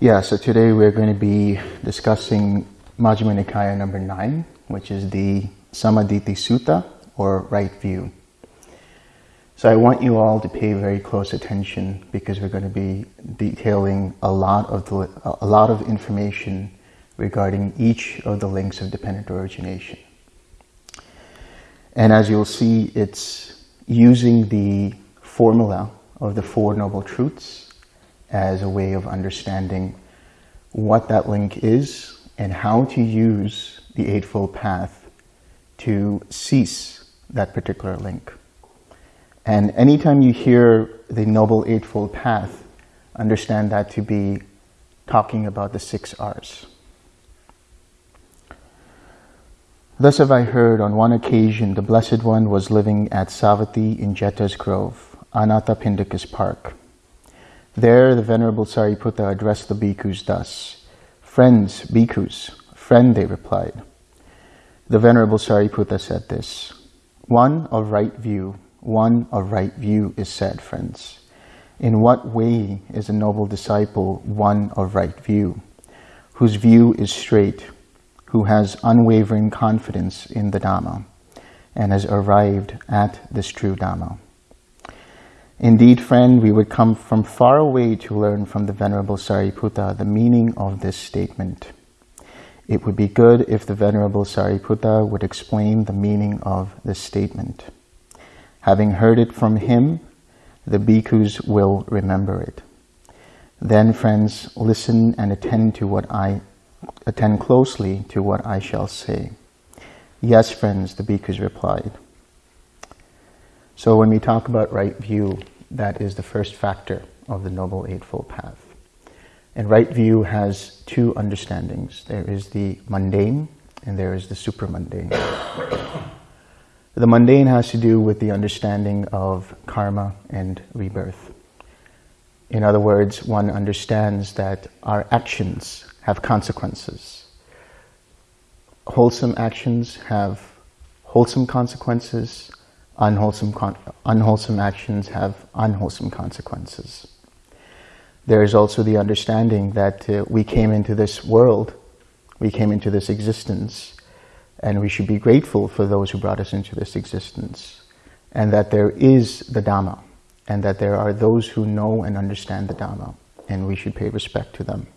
Yeah, so today we're going to be discussing Majjhima Nikaya number 9, which is the Sammaditthi Sutta, or right view. So I want you all to pay very close attention because we're going to be detailing a lot of the, a lot of information regarding each of the links of dependent origination. And as you'll see, it's using the formula of the Four Noble Truths as a way of understanding what that link is and how to use the Eightfold Path to cease that particular link. And anytime you hear the Noble Eightfold Path, understand that to be talking about the six R's. Thus have I heard on one occasion the Blessed One was living at Savatthi in Jeta's Grove, Anathapindika's park. There the Venerable Sariputta addressed the bhikkhus thus, Friends, bhikkhus, friend, they replied. The Venerable Sariputta said this, One of right view, one of right view is said, friends. In what way is a noble disciple one of right view, whose view is straight, who has unwavering confidence in the Dhamma and has arrived at this true Dhamma. Indeed, friend, we would come from far away to learn from the Venerable Sariputta the meaning of this statement. It would be good if the Venerable Sariputta would explain the meaning of this statement. Having heard it from him, the bhikkhus will remember it. Then, friends, listen and attend to what I attend closely to what I shall say. Yes, friends, the bhikkhus replied. So when we talk about right view, that is the first factor of the Noble Eightfold Path. And right view has two understandings. There is the mundane and there is the supramundane. the mundane has to do with the understanding of karma and rebirth. In other words, one understands that our actions have consequences. Wholesome actions have wholesome consequences. Unwholesome, unwholesome actions have unwholesome consequences. There is also the understanding that uh, we came into this world, we came into this existence, and we should be grateful for those who brought us into this existence, and that there is the Dhamma, and that there are those who know and understand the Dhamma, and we should pay respect to them.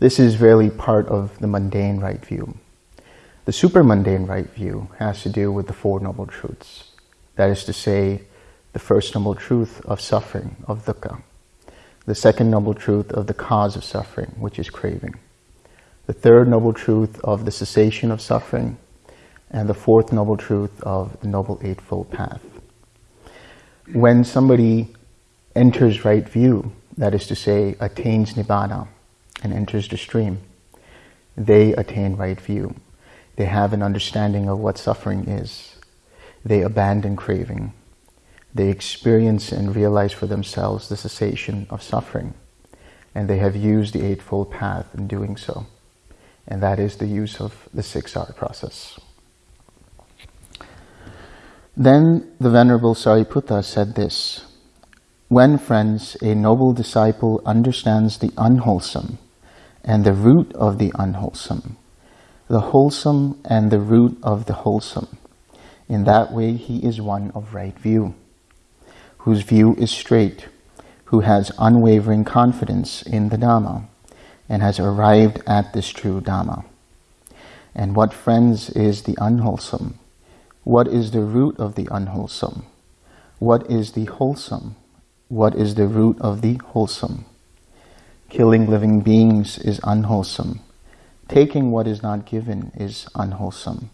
This is really part of the mundane right view. The supramundane right view has to do with the Four Noble Truths. That is to say, the first noble truth of suffering, of dukkha. The second noble truth of the cause of suffering, which is craving. The third noble truth of the cessation of suffering. And the fourth noble truth of the Noble Eightfold Path. When somebody enters right view, that is to say, attains Nibbana, and enters the stream, they attain right view. They have an understanding of what suffering is. They abandon craving. They experience and realize for themselves the cessation of suffering. And they have used the Eightfold Path in doing so. And that is the use of the 6R process. Then the Venerable Sariputta said this, When, friends, a noble disciple understands the unwholesome, and the root of the unwholesome, the wholesome and the root of the wholesome. In that way he is one of right view, whose view is straight, who has unwavering confidence in the Dhamma, and has arrived at this true Dhamma. And what, friends, is the unwholesome? What is the root of the unwholesome? What is the wholesome? What is the root of the wholesome? Killing living beings is unwholesome. Taking what is not given is unwholesome.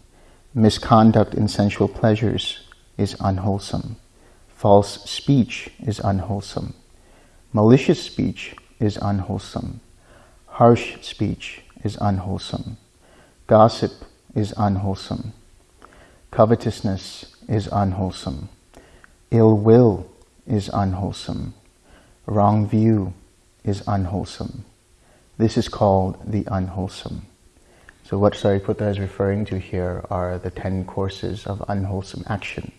Misconduct in sensual pleasures is unwholesome. False speech is unwholesome. Malicious speech is unwholesome. Harsh speech is unwholesome. Gossip is unwholesome. Covetousness is unwholesome. Ill will is unwholesome. Wrong view is unwholesome. This is called the unwholesome. So what Sariputta is referring to here are the 10 courses of unwholesome action.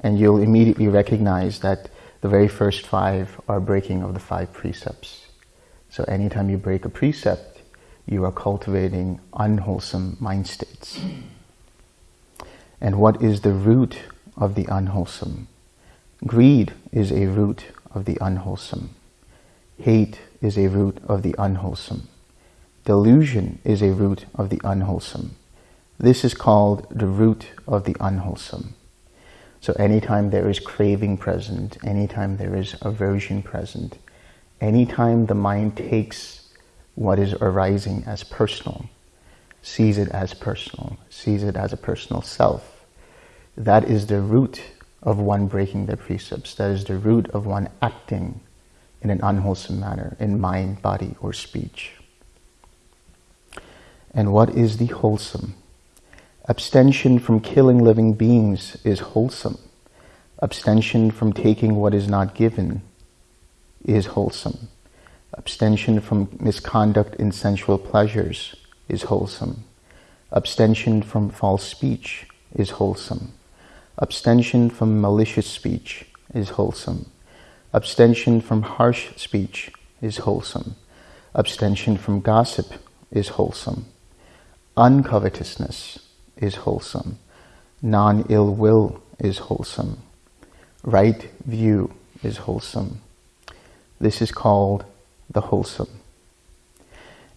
And you'll immediately recognize that the very first five are breaking of the five precepts. So anytime you break a precept, you are cultivating unwholesome mind states. And what is the root of the unwholesome? Greed is a root of the unwholesome. Hate is a root of the unwholesome. Delusion is a root of the unwholesome. This is called the root of the unwholesome. So anytime there is craving present, anytime there is aversion present, anytime the mind takes what is arising as personal, sees it as personal, sees it as a personal self, that is the root of one breaking the precepts. That is the root of one acting in an unwholesome manner in mind, body, or speech. And what is the wholesome? Abstention from killing living beings is wholesome. Abstention from taking what is not given is wholesome. Abstention from misconduct in sensual pleasures is wholesome. Abstention from false speech is wholesome. Abstention from malicious speech is wholesome. Abstention from harsh speech is wholesome. Abstention from gossip is wholesome. Uncovetousness is wholesome. Non-ill will is wholesome. Right view is wholesome. This is called the wholesome.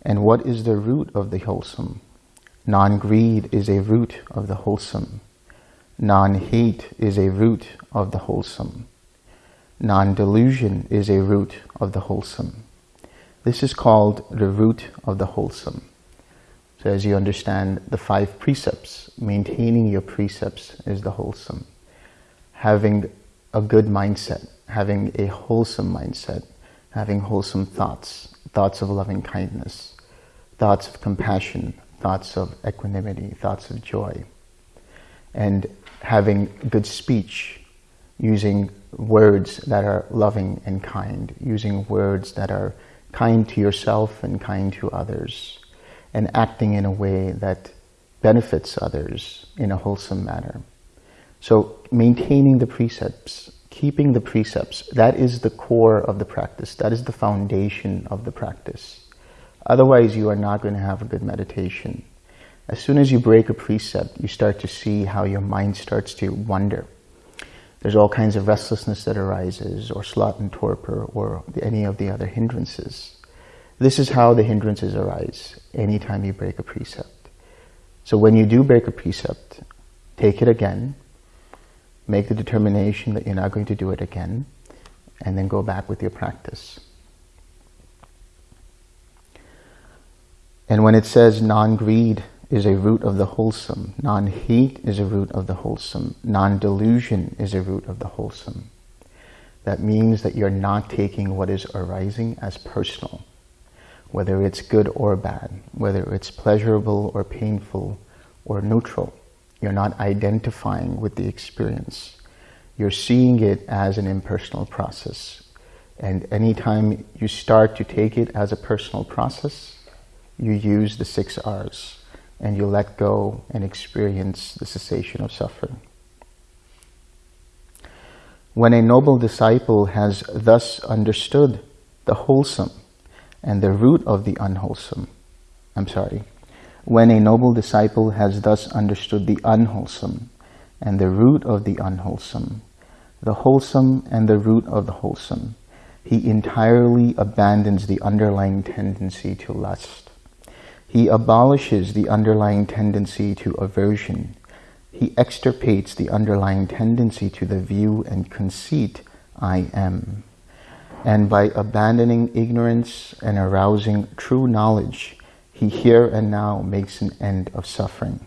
And what is the root of the wholesome? Non-greed is a root of the wholesome. Non-hate is a root of the wholesome. Non-delusion is a root of the wholesome. This is called the root of the wholesome. So as you understand the five precepts, maintaining your precepts is the wholesome. Having a good mindset, having a wholesome mindset, having wholesome thoughts, thoughts of loving kindness, thoughts of compassion, thoughts of equanimity, thoughts of joy, and having good speech, using words that are loving and kind, using words that are kind to yourself and kind to others, and acting in a way that benefits others in a wholesome manner. So maintaining the precepts, keeping the precepts, that is the core of the practice. That is the foundation of the practice. Otherwise, you are not going to have a good meditation. As soon as you break a precept, you start to see how your mind starts to wander. There's all kinds of restlessness that arises, or sloth and torpor, or any of the other hindrances. This is how the hindrances arise anytime you break a precept. So when you do break a precept, take it again, make the determination that you're not going to do it again, and then go back with your practice. And when it says non-greed is a root of the wholesome, non-hate is a root of the wholesome, non-delusion is a root of the wholesome. That means that you're not taking what is arising as personal whether it's good or bad, whether it's pleasurable or painful or neutral. You're not identifying with the experience. You're seeing it as an impersonal process. And anytime you start to take it as a personal process, you use the six R's and you let go and experience the cessation of suffering. When a noble disciple has thus understood the wholesome and the root of the unwholesome. I'm sorry. When a noble disciple has thus understood the unwholesome and the root of the unwholesome, the wholesome and the root of the wholesome, he entirely abandons the underlying tendency to lust. He abolishes the underlying tendency to aversion. He extirpates the underlying tendency to the view and conceit, I am. And by abandoning ignorance and arousing true knowledge, he here and now makes an end of suffering.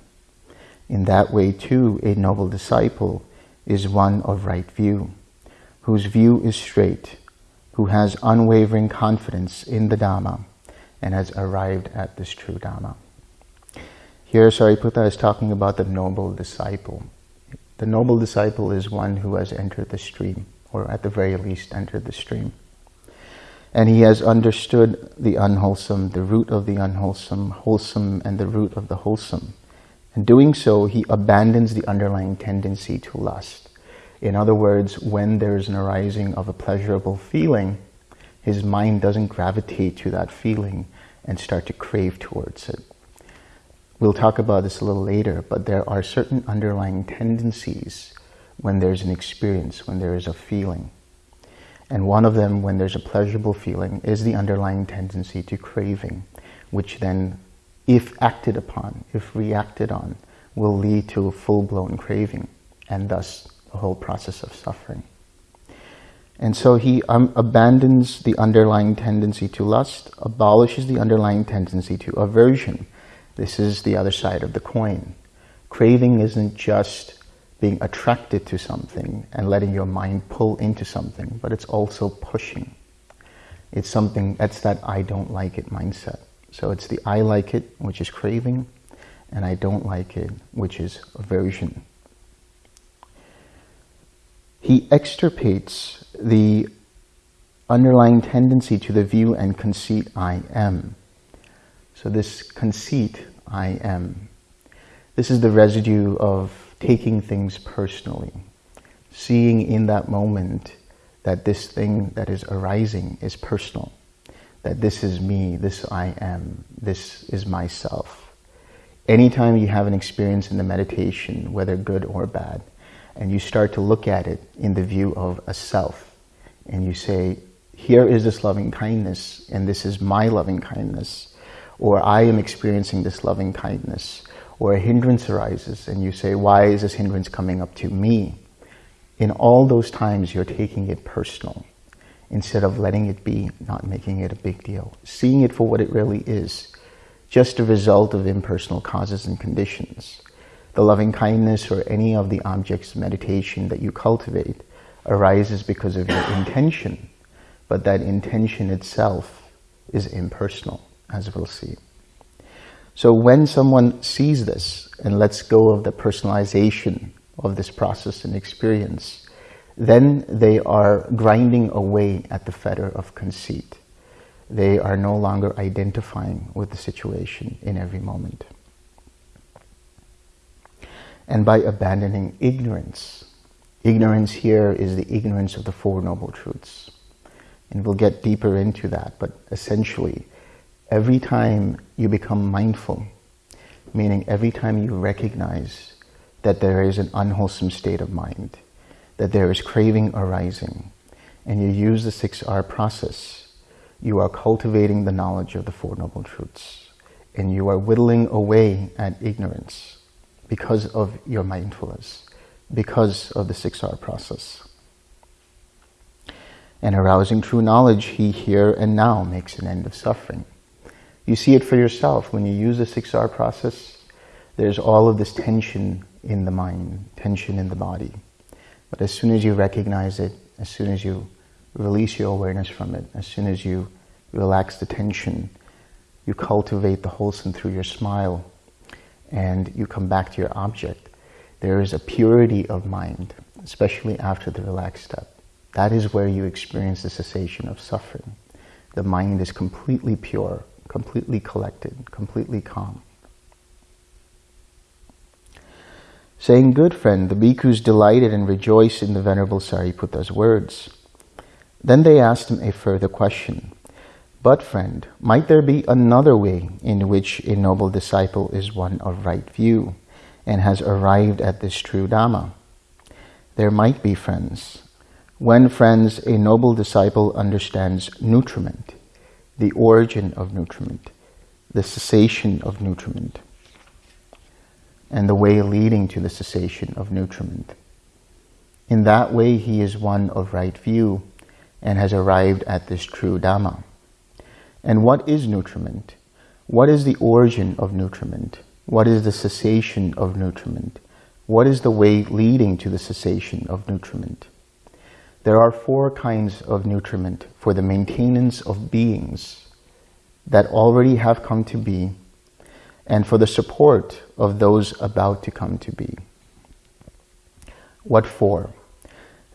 In that way too, a noble disciple is one of right view, whose view is straight, who has unwavering confidence in the Dhamma and has arrived at this true Dhamma. Here Sariputta is talking about the noble disciple. The noble disciple is one who has entered the stream, or at the very least entered the stream and he has understood the unwholesome, the root of the unwholesome, wholesome, and the root of the wholesome. In doing so, he abandons the underlying tendency to lust. In other words, when there is an arising of a pleasurable feeling, His mind doesn't gravitate to that feeling and start to crave towards it. We'll talk about this a little later, but there are certain underlying tendencies when there's an experience, when there is a feeling. And one of them, when there's a pleasurable feeling, is the underlying tendency to craving, which then, if acted upon, if reacted on, will lead to a full-blown craving, and thus the whole process of suffering. And so he um, abandons the underlying tendency to lust, abolishes the underlying tendency to aversion. This is the other side of the coin. Craving isn't just being attracted to something and letting your mind pull into something, but it's also pushing. It's something, that's that I don't like it mindset. So it's the I like it, which is craving, and I don't like it, which is aversion. He extirpates the underlying tendency to the view and conceit I am. So this conceit I am, this is the residue of taking things personally, seeing in that moment that this thing that is arising is personal, that this is me, this I am, this is myself. Anytime you have an experience in the meditation, whether good or bad, and you start to look at it in the view of a self, and you say, here is this loving kindness, and this is my loving kindness, or I am experiencing this loving kindness, or a hindrance arises and you say, why is this hindrance coming up to me? In all those times, you're taking it personal instead of letting it be, not making it a big deal, seeing it for what it really is, just a result of impersonal causes and conditions. The loving kindness or any of the objects of meditation that you cultivate arises because of your intention, but that intention itself is impersonal, as we'll see. So when someone sees this and lets go of the personalization of this process and experience, then they are grinding away at the fetter of conceit. They are no longer identifying with the situation in every moment. And by abandoning ignorance, ignorance here is the ignorance of the Four Noble Truths. And we'll get deeper into that, but essentially, every time you become mindful, meaning every time you recognize that there is an unwholesome state of mind, that there is craving arising, and you use the 6R process, you are cultivating the knowledge of the Four Noble Truths, and you are whittling away at ignorance because of your mindfulness, because of the 6R process. And arousing true knowledge, he here and now makes an end of suffering. You see it for yourself. When you use the 6R process, there's all of this tension in the mind, tension in the body. But as soon as you recognize it, as soon as you release your awareness from it, as soon as you relax the tension, you cultivate the wholesome through your smile, and you come back to your object, there is a purity of mind, especially after the relaxed step. That is where you experience the cessation of suffering. The mind is completely pure, completely collected, completely calm. Saying, good friend, the bhikkhus delighted and rejoiced in the Venerable Sariputta's words. Then they asked him a further question. But friend, might there be another way in which a noble disciple is one of right view and has arrived at this true Dhamma? There might be, friends. When, friends, a noble disciple understands nutriment, the origin of nutriment, the cessation of nutriment, and the way leading to the cessation of nutriment. In that way, he is one of right view and has arrived at this true Dhamma. And what is nutriment? What is the origin of nutriment? What is the cessation of nutriment? What is the way leading to the cessation of nutriment? There are four kinds of nutriment for the maintenance of beings that already have come to be and for the support of those about to come to be. What for?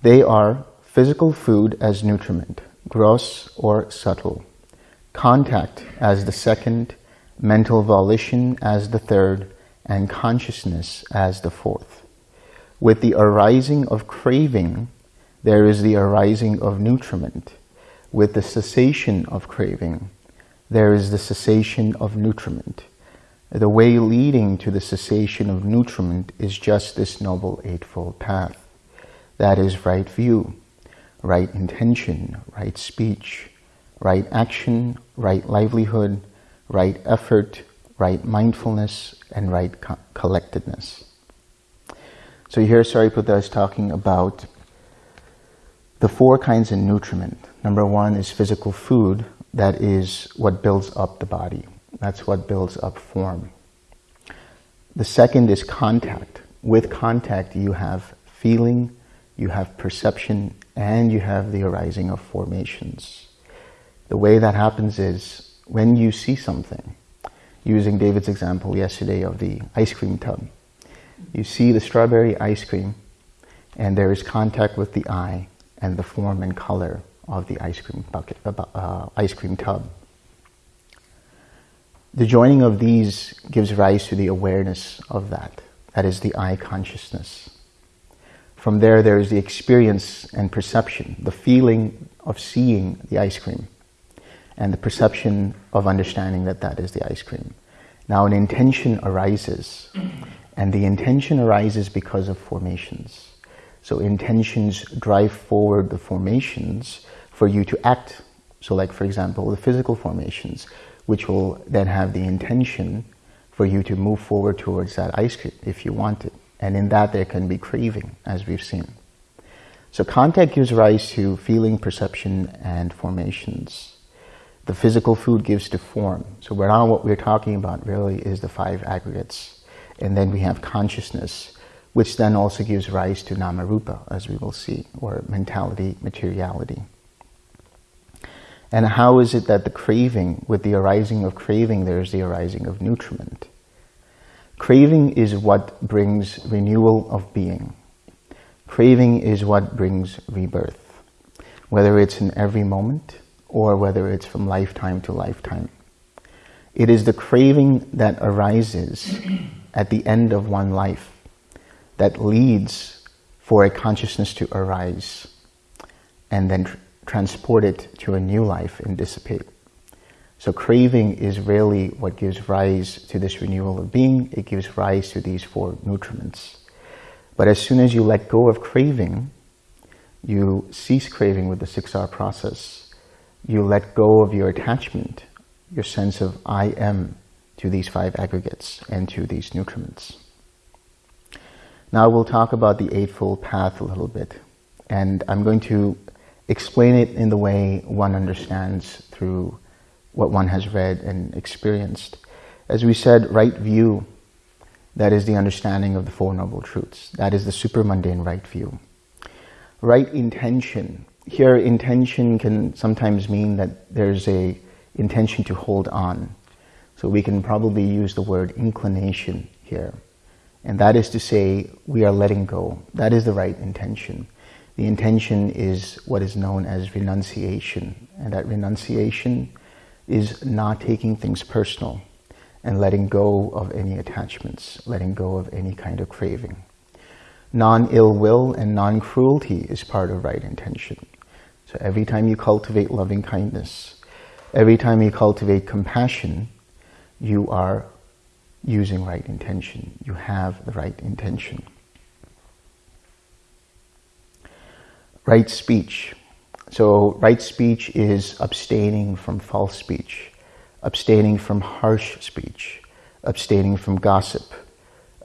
They are physical food as nutriment, gross or subtle, contact as the second, mental volition as the third, and consciousness as the fourth. With the arising of craving there is the arising of nutriment. With the cessation of craving, there is the cessation of nutriment. The way leading to the cessation of nutriment is just this Noble Eightfold Path. That is right view, right intention, right speech, right action, right livelihood, right effort, right mindfulness, and right co collectedness. So here Sariputta is talking about the four kinds of nutriment. Number one is physical food. That is what builds up the body. That's what builds up form. The second is contact. With contact, you have feeling, you have perception, and you have the arising of formations. The way that happens is when you see something, using David's example yesterday of the ice cream tub, you see the strawberry ice cream, and there is contact with the eye and the form and color of the ice cream bucket, uh, ice cream tub. The joining of these gives rise to the awareness of that. That is the eye consciousness. From there, there is the experience and perception, the feeling of seeing the ice cream, and the perception of understanding that that is the ice cream. Now, an intention arises, and the intention arises because of formations. So intentions drive forward the formations for you to act. So like, for example, the physical formations which will then have the intention for you to move forward towards that ice cream if you want it. And in that there can be craving, as we've seen. So contact gives rise to feeling, perception, and formations. The physical food gives to form. So now what we're talking about really is the five aggregates. And then we have consciousness, which then also gives rise to namarupa, as we will see, or mentality, materiality. And how is it that the craving, with the arising of craving, there's the arising of nutriment? Craving is what brings renewal of being. Craving is what brings rebirth, whether it's in every moment or whether it's from lifetime to lifetime. It is the craving that arises at the end of one life that leads for a consciousness to arise and then transport it to a new life and dissipate. So craving is really what gives rise to this renewal of being. It gives rise to these four nutriments. But as soon as you let go of craving, you cease craving with the 6R process. You let go of your attachment, your sense of I am to these five aggregates and to these nutriments. Now we'll talk about the Eightfold Path a little bit. And I'm going to explain it in the way one understands through what one has read and experienced. As we said, right view, that is the understanding of the Four Noble Truths. That is the super-mundane right view. Right intention. Here, intention can sometimes mean that there's a intention to hold on. So we can probably use the word inclination here. And that is to say, we are letting go. That is the right intention. The intention is what is known as renunciation. And that renunciation is not taking things personal and letting go of any attachments, letting go of any kind of craving. Non-ill will and non-cruelty is part of right intention. So every time you cultivate loving kindness, every time you cultivate compassion, you are using right intention. You have the right intention. Right speech. So right speech is abstaining from false speech, abstaining from harsh speech, abstaining from gossip,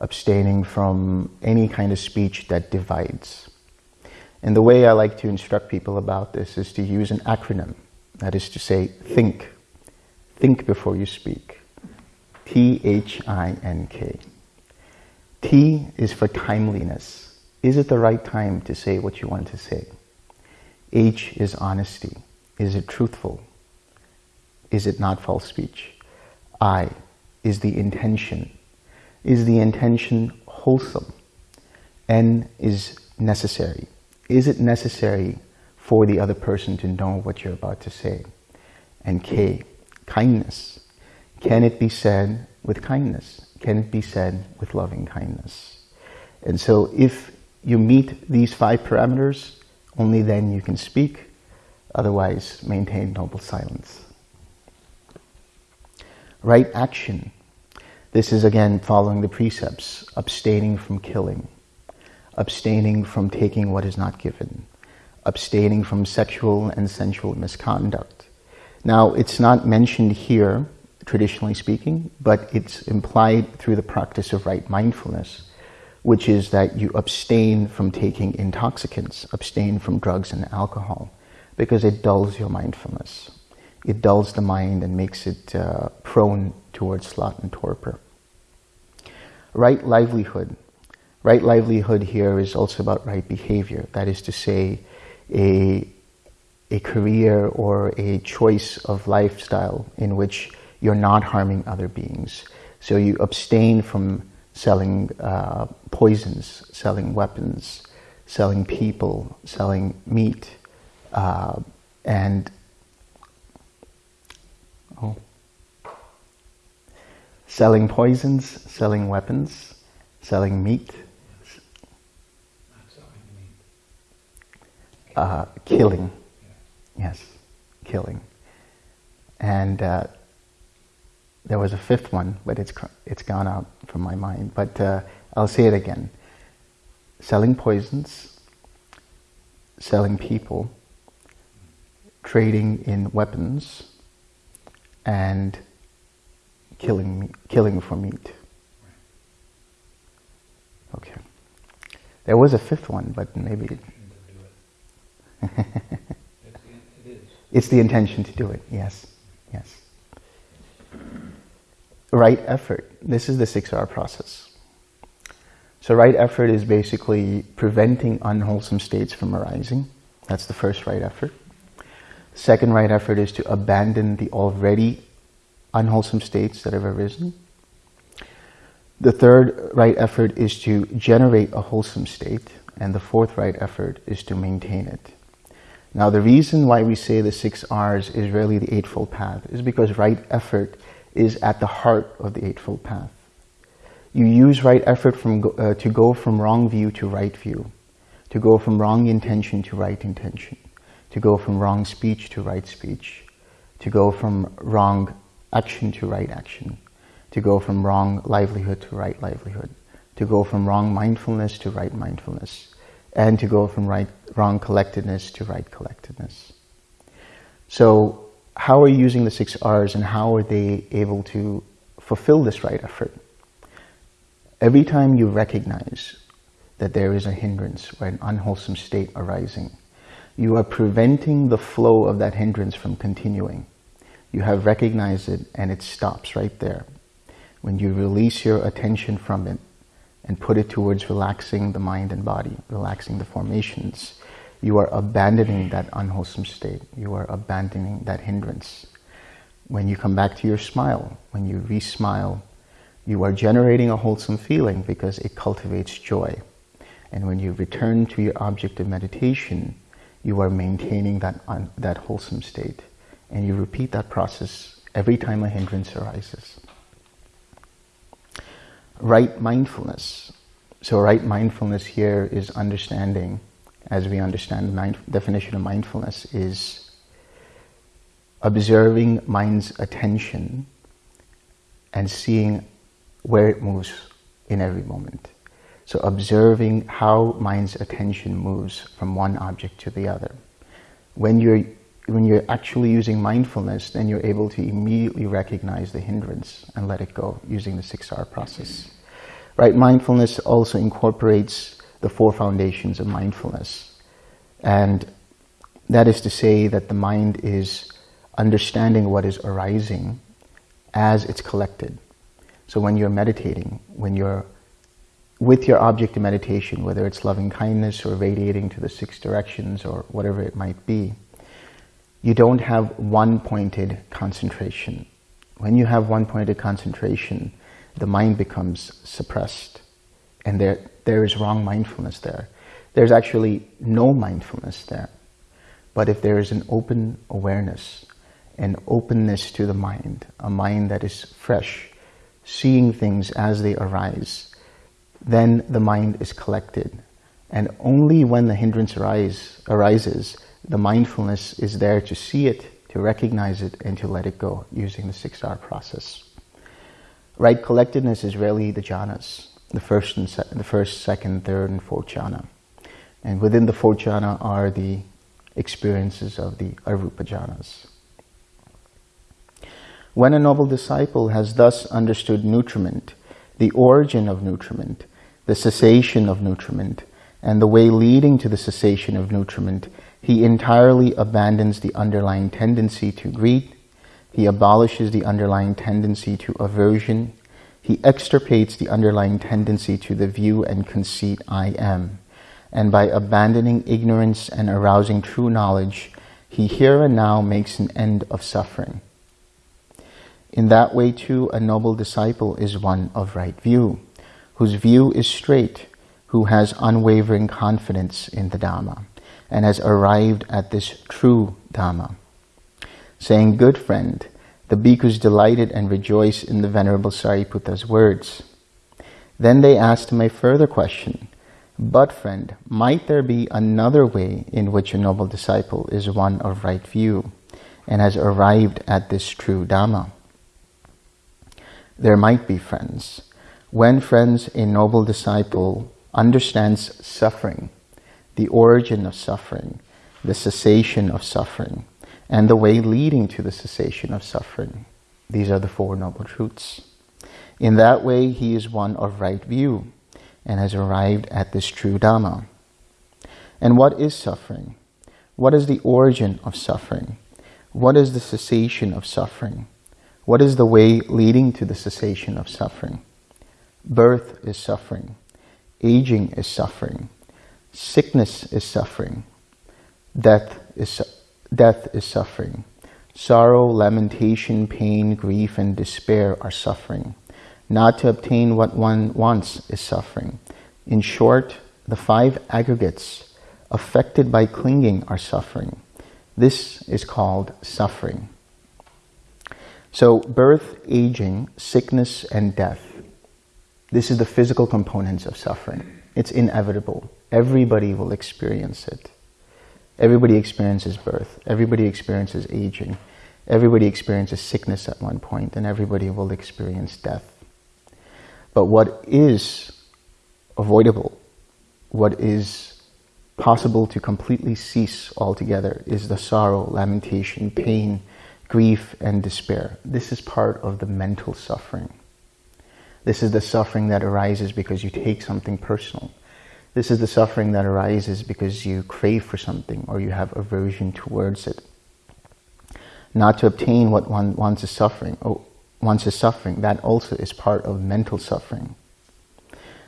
abstaining from any kind of speech that divides. And the way I like to instruct people about this is to use an acronym. That is to say, think. Think before you speak. T-H-I-N-K. T is for timeliness. Is it the right time to say what you want to say? H is honesty. Is it truthful? Is it not false speech? I is the intention. Is the intention wholesome? N is necessary. Is it necessary for the other person to know what you're about to say? And K, kindness. Can it be said with kindness? Can it be said with loving kindness? And so if you meet these five parameters, only then you can speak. Otherwise, maintain noble silence. Right action. This is again following the precepts, abstaining from killing, abstaining from taking what is not given, abstaining from sexual and sensual misconduct. Now, it's not mentioned here, traditionally speaking, but it's implied through the practice of right mindfulness, which is that you abstain from taking intoxicants, abstain from drugs and alcohol, because it dulls your mindfulness. It dulls the mind and makes it uh, prone towards sloth and torpor. Right livelihood. Right livelihood here is also about right behavior. That is to say, a, a career or a choice of lifestyle in which you're not harming other beings. So you abstain from selling uh, poisons, selling weapons, selling people, selling meat, uh, and oh, selling poisons, selling weapons, selling meat, uh, killing. Yes, killing. And uh, there was a fifth one, but it's it's gone out from my mind. But uh, I'll say it again: selling poisons, selling people, trading in weapons, and killing killing for meat. Okay. There was a fifth one, but maybe. it's the intention to do it. Yes. Yes right effort. This is the 6R process. So right effort is basically preventing unwholesome states from arising. That's the first right effort. Second right effort is to abandon the already unwholesome states that have arisen. The third right effort is to generate a wholesome state. And the fourth right effort is to maintain it. Now the reason why we say the six R's is really the Eightfold Path is because right effort is at the heart of the Eightfold Path. You use right effort from, uh, to go from wrong view to right view, to go from wrong intention to right intention, to go from wrong speech to right speech, to go from wrong action to right action, to go from wrong livelihood to right livelihood, to go from wrong mindfulness to right mindfulness, and to go from right, wrong collectedness to right collectedness. So how are you using the six R's and how are they able to fulfill this right effort? Every time you recognize that there is a hindrance or an unwholesome state arising, you are preventing the flow of that hindrance from continuing. You have recognized it and it stops right there. When you release your attention from it and put it towards relaxing the mind and body, relaxing the formations, you are abandoning that unwholesome state. You are abandoning that hindrance. When you come back to your smile, when you re-smile, you are generating a wholesome feeling because it cultivates joy. And when you return to your object of meditation, you are maintaining that, that wholesome state. And you repeat that process every time a hindrance arises. Right mindfulness. So right mindfulness here is understanding as we understand the definition of mindfulness, is observing mind's attention and seeing where it moves in every moment. So observing how mind's attention moves from one object to the other. When you're, when you're actually using mindfulness, then you're able to immediately recognize the hindrance and let it go using the 6R process. Right, mindfulness also incorporates the four foundations of mindfulness. And that is to say that the mind is understanding what is arising as it's collected. So when you're meditating, when you're with your object of meditation, whether it's loving kindness or radiating to the six directions or whatever it might be, you don't have one pointed concentration. When you have one pointed concentration, the mind becomes suppressed and there, there is wrong mindfulness there. There's actually no mindfulness there. But if there is an open awareness, an openness to the mind, a mind that is fresh, seeing things as they arise, then the mind is collected. And only when the hindrance arise, arises, the mindfulness is there to see it, to recognize it, and to let it go using the six-R process. Right collectedness is really the jhanas, the first, and the first, second, third, and fourth jhana. And within the fourth jhana are the experiences of the arupa jhanas. When a noble disciple has thus understood nutriment, the origin of nutriment, the cessation of nutriment, and the way leading to the cessation of nutriment, he entirely abandons the underlying tendency to greed, he abolishes the underlying tendency to aversion, he extirpates the underlying tendency to the view and conceit I am, and by abandoning ignorance and arousing true knowledge, he here and now makes an end of suffering. In that way too, a noble disciple is one of right view, whose view is straight, who has unwavering confidence in the Dhamma, and has arrived at this true Dhamma. Saying, good friend, the bhikkhus delighted and rejoiced in the Venerable Sariputta's words. Then they asked him a further question, but friend, might there be another way in which a noble disciple is one of right view and has arrived at this true Dhamma? there might be friends. When friends, a noble disciple understands suffering, the origin of suffering, the cessation of suffering, and the way leading to the cessation of suffering. These are the Four Noble Truths. In that way, he is one of right view and has arrived at this true Dhamma. And what is suffering? What is the origin of suffering? What is the cessation of suffering? What is the way leading to the cessation of suffering? Birth is suffering. Aging is suffering. Sickness is suffering. Death is, death is suffering. Sorrow, lamentation, pain, grief, and despair are suffering. Not to obtain what one wants is suffering. In short, the five aggregates affected by clinging are suffering. This is called suffering. So birth, aging, sickness, and death. This is the physical components of suffering. It's inevitable. Everybody will experience it. Everybody experiences birth. Everybody experiences aging. Everybody experiences sickness at one point, and everybody will experience death. But what is avoidable, what is possible to completely cease altogether is the sorrow, lamentation, pain, grief and despair. This is part of the mental suffering. This is the suffering that arises because you take something personal. This is the suffering that arises because you crave for something or you have aversion towards it. Not to obtain what one wants is suffering. Oh, wants is suffering. That also is part of mental suffering.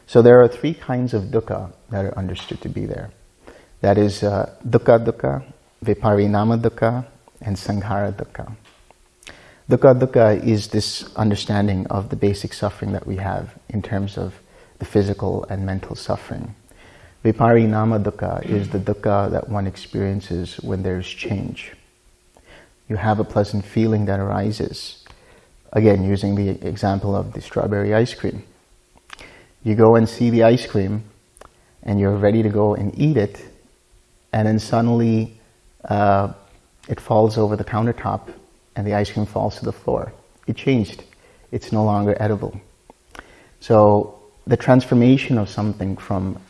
So there are three kinds of dukkha that are understood to be there. That is uh, dukkha dukkha, viparinama dukkha, and sankhara dukkha. Dukkha dukkha is this understanding of the basic suffering that we have in terms of the physical and mental suffering. Viparinama dukkha is the dukkha that one experiences when there's change. You have a pleasant feeling that arises. Again, using the example of the strawberry ice cream. You go and see the ice cream and you're ready to go and eat it and then suddenly uh, it falls over the countertop and the ice cream falls to the floor. It changed. It's no longer edible. So the transformation of something from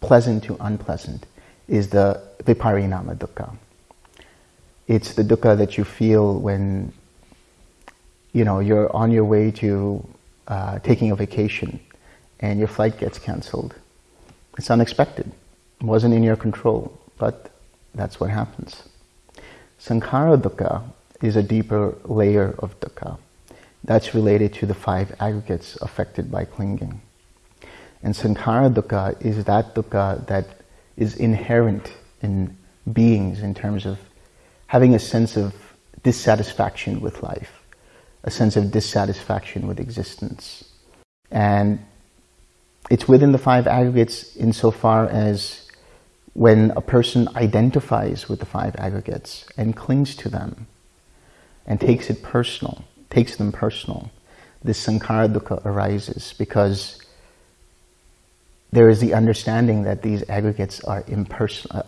pleasant to unpleasant is the viparinama dukkha. It's the dukkha that you feel when you know you're on your way to uh, taking a vacation and your flight gets cancelled. It's unexpected. It wasn't in your control, but that's what happens. Sankhara dukkha is a deeper layer of dukkha. That's related to the five aggregates affected by clinging. And sankhara dukkha is that dukkha that is inherent in beings in terms of having a sense of dissatisfaction with life, a sense of dissatisfaction with existence. And it's within the five aggregates insofar as when a person identifies with the five aggregates and clings to them and takes it personal, takes them personal, this sankhara dukkha arises because there is the understanding that these aggregates are,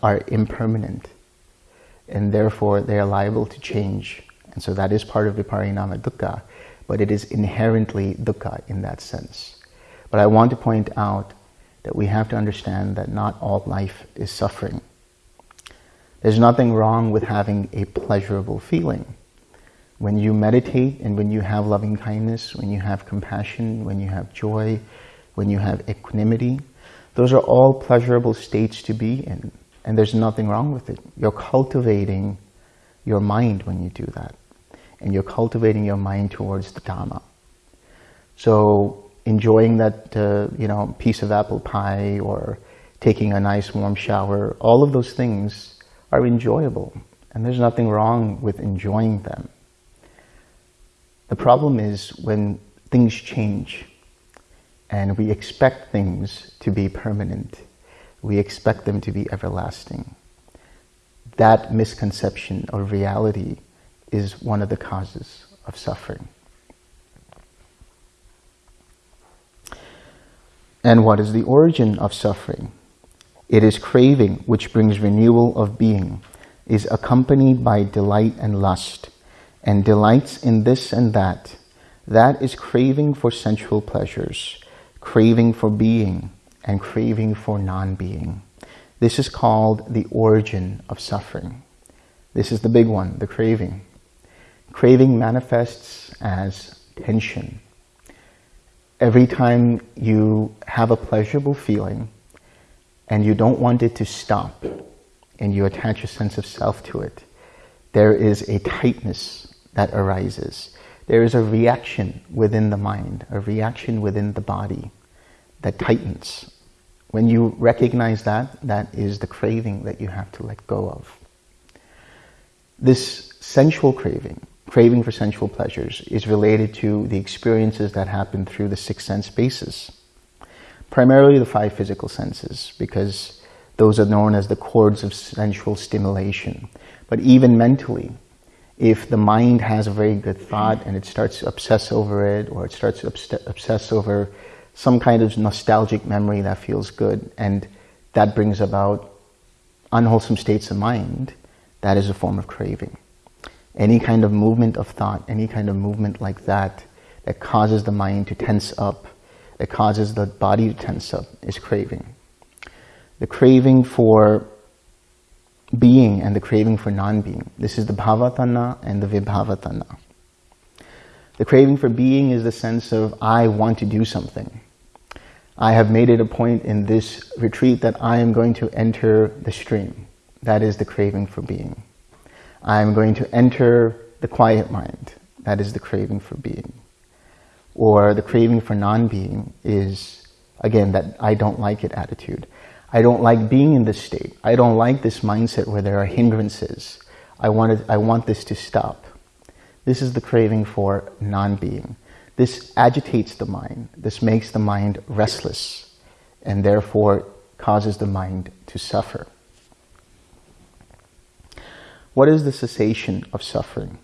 are impermanent. and therefore they are liable to change. And so that is part of viparinama dukkha, but it is inherently dukkha in that sense. But I want to point out that we have to understand that not all life is suffering. There's nothing wrong with having a pleasurable feeling. When you meditate and when you have loving kindness, when you have compassion, when you have joy, when you have equanimity, those are all pleasurable states to be in. And there's nothing wrong with it. You're cultivating your mind when you do that. And you're cultivating your mind towards the Dharma. So enjoying that, uh, you know, piece of apple pie or taking a nice warm shower, all of those things are enjoyable. And there's nothing wrong with enjoying them. The problem is when things change and we expect things to be permanent. We expect them to be everlasting. That misconception of reality is one of the causes of suffering. And what is the origin of suffering? It is craving, which brings renewal of being, is accompanied by delight and lust, and delights in this and that. That is craving for sensual pleasures, craving for being, and craving for non-being. This is called the origin of suffering. This is the big one, the craving. Craving manifests as tension. Every time you have a pleasurable feeling and you don't want it to stop and you attach a sense of self to it, there is a tightness that arises. There is a reaction within the mind, a reaction within the body that tightens. When you recognize that, that is the craving that you have to let go of. This sensual craving, craving for sensual pleasures, is related to the experiences that happen through the six sense bases. Primarily the five physical senses, because those are known as the cords of sensual stimulation. But even mentally, if the mind has a very good thought and it starts to obsess over it, or it starts to obsess over some kind of nostalgic memory that feels good, and that brings about unwholesome states of mind, that is a form of craving. Any kind of movement of thought, any kind of movement like that, that causes the mind to tense up, that causes the body to tense up, is craving. The craving for being and the craving for non-being. This is the bhavatanha and the vibhavatanha. The craving for being is the sense of, I want to do something. I have made it a point in this retreat that I am going to enter the stream. That is the craving for being. I am going to enter the quiet mind. That is the craving for being. Or the craving for non-being is, again, that I don't like it attitude. I don't like being in this state. I don't like this mindset where there are hindrances. I, wanted, I want this to stop. This is the craving for non-being. This agitates the mind. This makes the mind restless and therefore causes the mind to suffer. What is the cessation of suffering?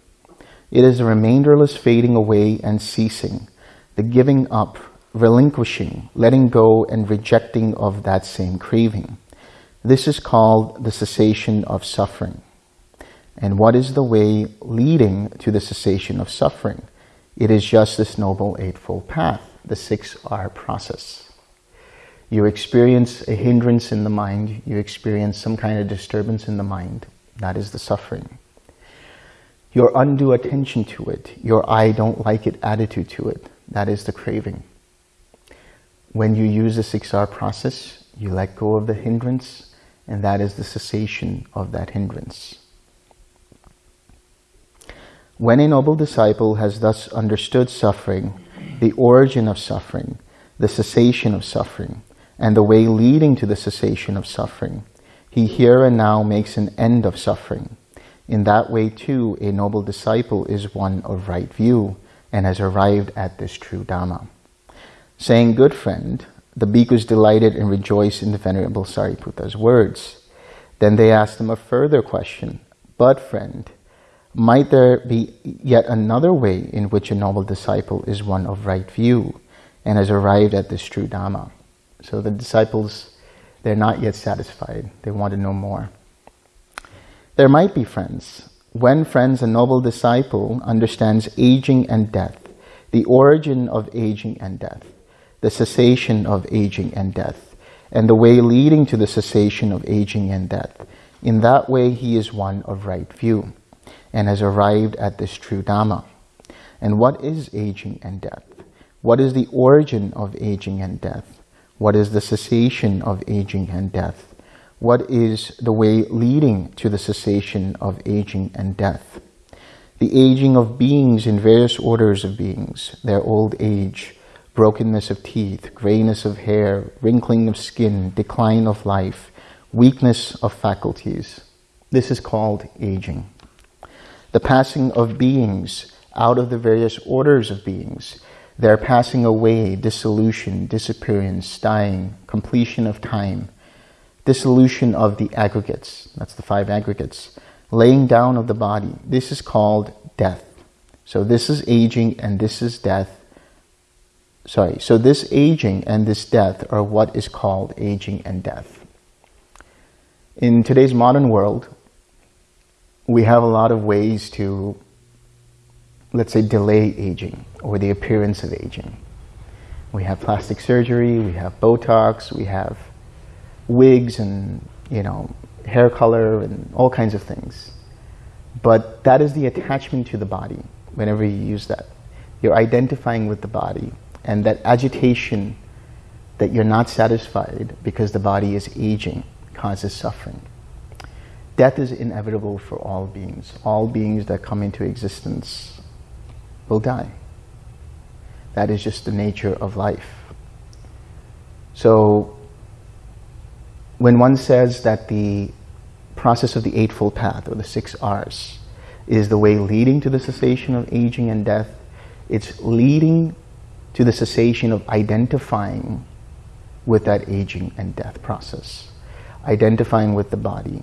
It is a remainderless fading away and ceasing, the giving up relinquishing, letting go and rejecting of that same craving. This is called the cessation of suffering. And what is the way leading to the cessation of suffering? It is just this Noble Eightfold Path, the 6R process. You experience a hindrance in the mind, you experience some kind of disturbance in the mind. That is the suffering. Your undue attention to it, your I don't like it attitude to it, that is the craving. When you use the 6R process, you let go of the hindrance, and that is the cessation of that hindrance. When a noble disciple has thus understood suffering, the origin of suffering, the cessation of suffering, and the way leading to the cessation of suffering, he here and now makes an end of suffering. In that way, too, a noble disciple is one of right view and has arrived at this true Dhamma. Saying, good friend, the bhikkhus delighted and rejoiced in the Venerable Sariputta's words. Then they asked him a further question. But friend, might there be yet another way in which a noble disciple is one of right view and has arrived at this true Dhamma? So the disciples, they're not yet satisfied. They want to know more. There might be friends. When friends, a noble disciple understands aging and death, the origin of aging and death, the cessation of aging and death, and the way leading to the cessation of aging and death. In that way, he is one of right view and has arrived at this true Dhamma. And what is aging and death? What is the origin of aging and death? What is the cessation of aging and death? What is the way leading to the cessation of aging and death? The aging of beings in various orders of beings, their old age, brokenness of teeth, grayness of hair, wrinkling of skin, decline of life, weakness of faculties. This is called aging. The passing of beings out of the various orders of beings, their passing away, dissolution, disappearance, dying, completion of time, dissolution of the aggregates, that's the five aggregates, laying down of the body. This is called death. So this is aging and this is death. Sorry, so this aging and this death are what is called aging and death. In today's modern world, we have a lot of ways to, let's say, delay aging or the appearance of aging. We have plastic surgery, we have Botox, we have wigs and, you know, hair color and all kinds of things. But that is the attachment to the body whenever you use that. You're identifying with the body and that agitation that you're not satisfied because the body is aging causes suffering. Death is inevitable for all beings. All beings that come into existence will die. That is just the nature of life. So when one says that the process of the Eightfold Path, or the six R's, is the way leading to the cessation of aging and death, it's leading to the cessation of identifying with that aging and death process, identifying with the body,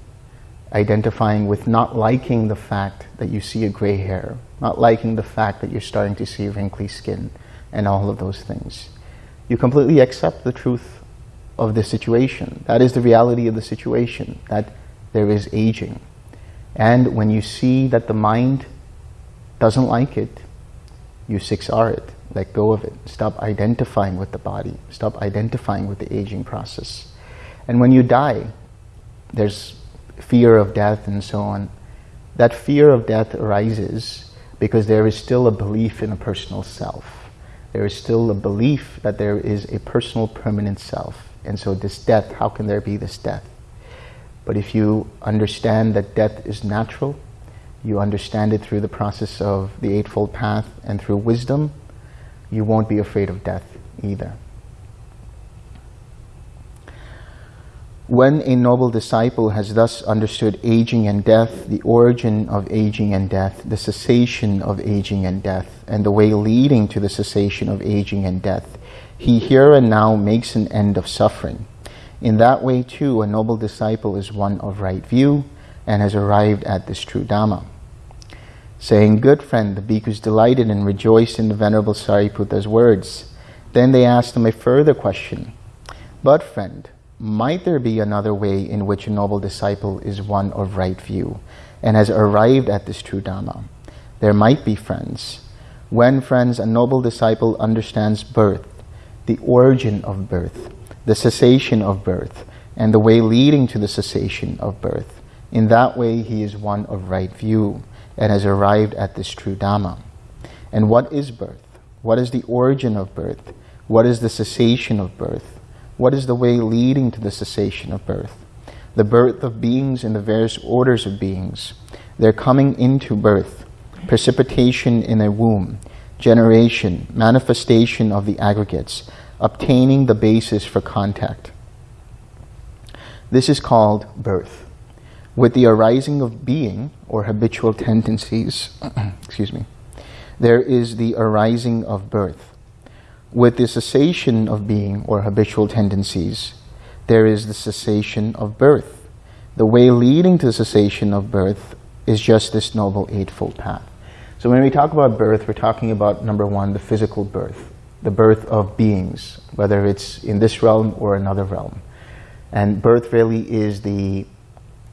identifying with not liking the fact that you see a gray hair, not liking the fact that you're starting to see wrinkly skin, and all of those things. You completely accept the truth of the situation. That is the reality of the situation, that there is aging. And when you see that the mind doesn't like it, you 6R it, let go of it. Stop identifying with the body. Stop identifying with the aging process. And when you die, there's fear of death and so on. That fear of death arises because there is still a belief in a personal self. There is still a belief that there is a personal permanent self. And so this death, how can there be this death? But if you understand that death is natural, you understand it through the process of the Eightfold Path and through wisdom, you won't be afraid of death either. When a noble disciple has thus understood aging and death, the origin of aging and death, the cessation of aging and death, and the way leading to the cessation of aging and death, he here and now makes an end of suffering. In that way too, a noble disciple is one of right view and has arrived at this true Dhamma. Saying, good friend, the bhikkhus delighted and rejoiced in the Venerable Sariputta's words. Then they asked him a further question. But friend, might there be another way in which a noble disciple is one of right view and has arrived at this true Dhamma? There might be friends. When, friends, a noble disciple understands birth, the origin of birth, the cessation of birth, and the way leading to the cessation of birth. In that way, he is one of right view and has arrived at this true Dhamma. And what is birth? What is the origin of birth? What is the cessation of birth? What is the way leading to the cessation of birth? The birth of beings in the various orders of beings. Their coming into birth, precipitation in a womb, generation, manifestation of the aggregates, obtaining the basis for contact. This is called birth. With the arising of being, or habitual tendencies, excuse me, there is the arising of birth. With the cessation of being, or habitual tendencies, there is the cessation of birth. The way leading to the cessation of birth is just this Noble Eightfold Path. So when we talk about birth, we're talking about, number one, the physical birth, the birth of beings, whether it's in this realm or another realm. And birth really is the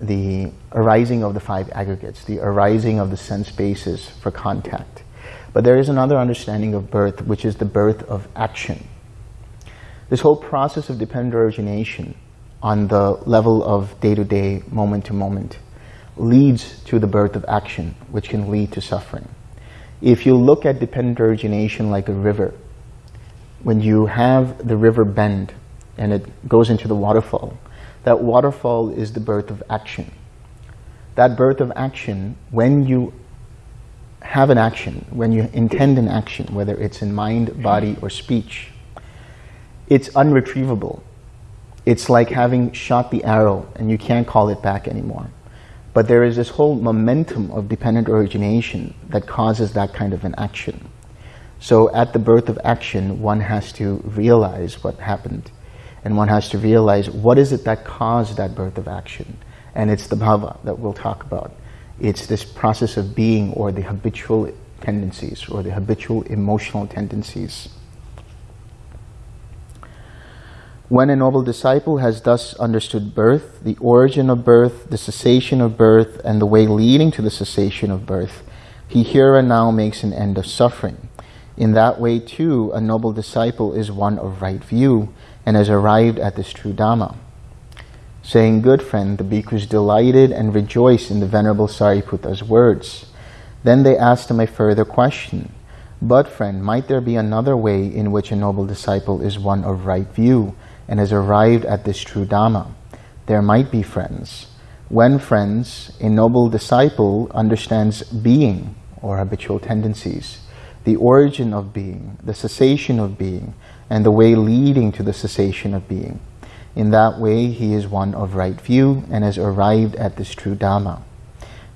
the arising of the five aggregates, the arising of the sense basis for contact. But there is another understanding of birth, which is the birth of action. This whole process of dependent origination on the level of day-to-day, moment-to-moment, leads to the birth of action, which can lead to suffering. If you look at dependent origination like a river, when you have the river bend and it goes into the waterfall, that waterfall is the birth of action. That birth of action, when you have an action, when you intend an action, whether it's in mind, body, or speech, it's unretrievable. It's like having shot the arrow and you can't call it back anymore. But there is this whole momentum of dependent origination that causes that kind of an action. So at the birth of action, one has to realize what happened. And one has to realize what is it that caused that birth of action. And it's the bhava that we'll talk about. It's this process of being or the habitual tendencies or the habitual emotional tendencies. When a noble disciple has thus understood birth, the origin of birth, the cessation of birth, and the way leading to the cessation of birth, he here and now makes an end of suffering. In that way, too, a noble disciple is one of right view and has arrived at this true Dhamma. Saying, good friend, the bhikkhus delighted and rejoiced in the Venerable Sariputta's words. Then they asked him a further question. But friend, might there be another way in which a noble disciple is one of right view and has arrived at this true Dhamma. There might be friends. When friends, a noble disciple understands being or habitual tendencies, the origin of being, the cessation of being, and the way leading to the cessation of being. In that way, he is one of right view and has arrived at this true Dhamma.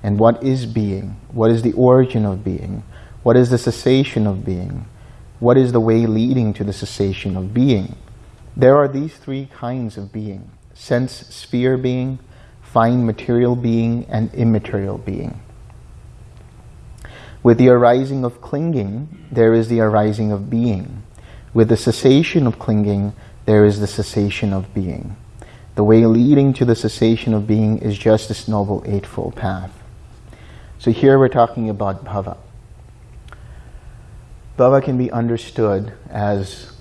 And what is being? What is the origin of being? What is the cessation of being? What is the way leading to the cessation of being? There are these three kinds of being, sense sphere being, fine material being, and immaterial being. With the arising of clinging, there is the arising of being. With the cessation of clinging, there is the cessation of being. The way leading to the cessation of being is just this Noble Eightfold Path. So here we're talking about bhava. Bhava can be understood as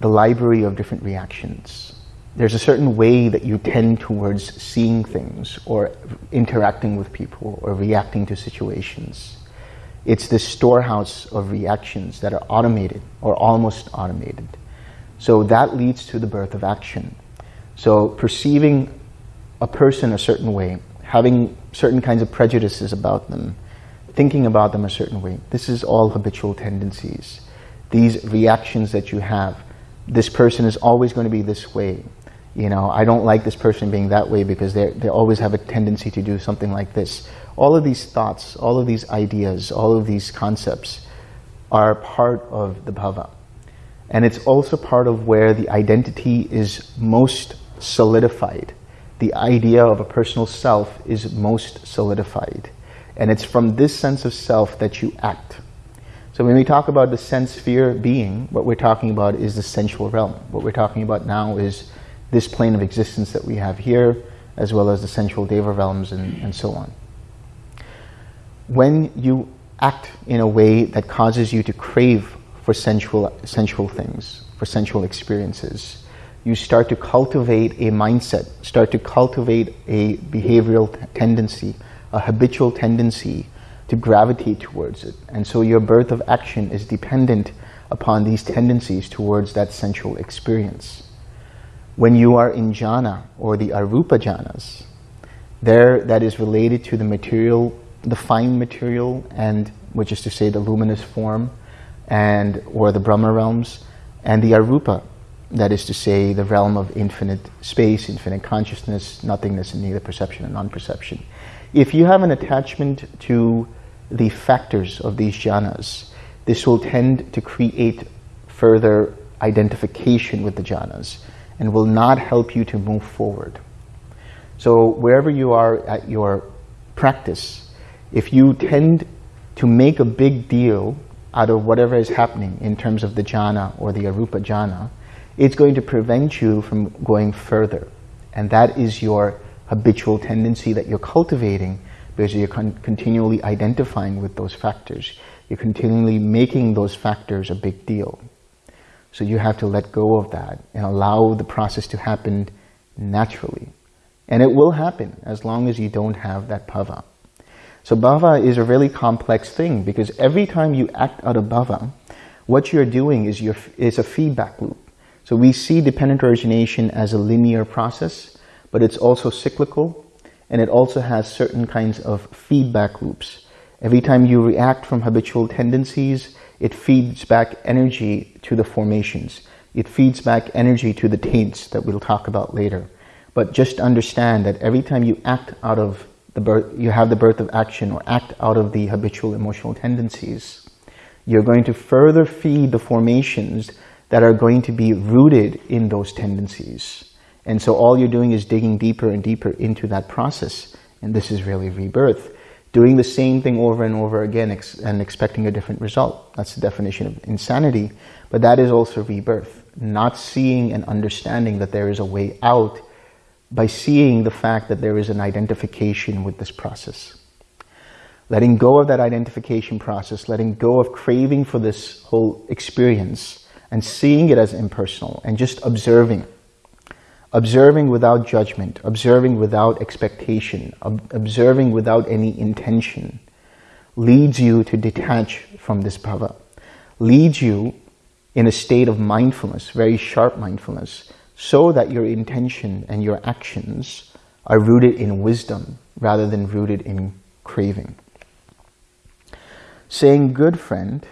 the library of different reactions. There's a certain way that you tend towards seeing things or interacting with people or reacting to situations. It's this storehouse of reactions that are automated or almost automated. So that leads to the birth of action. So perceiving a person a certain way, having certain kinds of prejudices about them, thinking about them a certain way, this is all habitual tendencies. These reactions that you have this person is always going to be this way. You know, I don't like this person being that way because they they always have a tendency to do something like this. All of these thoughts, all of these ideas, all of these concepts are part of the bhava. And it's also part of where the identity is most solidified. The idea of a personal self is most solidified. And it's from this sense of self that you act. So when we talk about the sense sphere being, what we're talking about is the sensual realm. What we're talking about now is this plane of existence that we have here, as well as the sensual deva realms and, and so on. When you act in a way that causes you to crave for sensual, sensual things, for sensual experiences, you start to cultivate a mindset, start to cultivate a behavioral tendency, a habitual tendency to gravitate towards it. And so your birth of action is dependent upon these tendencies towards that sensual experience. When you are in jhana or the arupa jhanas, there that is related to the material, the fine material, and which is to say the luminous form, and or the Brahma realms, and the arupa, that is to say the realm of infinite space, infinite consciousness, nothingness, and neither perception and non-perception. If you have an attachment to the factors of these jhanas. This will tend to create further identification with the jhanas and will not help you to move forward. So wherever you are at your practice, if you tend to make a big deal out of whatever is happening in terms of the jhana or the arupa jhana, it's going to prevent you from going further. And that is your habitual tendency that you're cultivating because you're con continually identifying with those factors. You're continually making those factors a big deal. So you have to let go of that and allow the process to happen naturally. And it will happen as long as you don't have that bhava. So bhava is a really complex thing because every time you act out of bhava, what you're doing is, is a feedback loop. So we see dependent origination as a linear process, but it's also cyclical and it also has certain kinds of feedback loops. Every time you react from habitual tendencies, it feeds back energy to the formations. It feeds back energy to the taints that we'll talk about later. But just understand that every time you act out of the birth, you have the birth of action or act out of the habitual emotional tendencies, you're going to further feed the formations that are going to be rooted in those tendencies. And so all you're doing is digging deeper and deeper into that process. And this is really rebirth. Doing the same thing over and over again ex and expecting a different result. That's the definition of insanity. But that is also rebirth. Not seeing and understanding that there is a way out by seeing the fact that there is an identification with this process. Letting go of that identification process, letting go of craving for this whole experience and seeing it as impersonal and just observing observing without judgment, observing without expectation, ob observing without any intention, leads you to detach from this bhava, leads you in a state of mindfulness, very sharp mindfulness, so that your intention and your actions are rooted in wisdom rather than rooted in craving. Saying, good friend,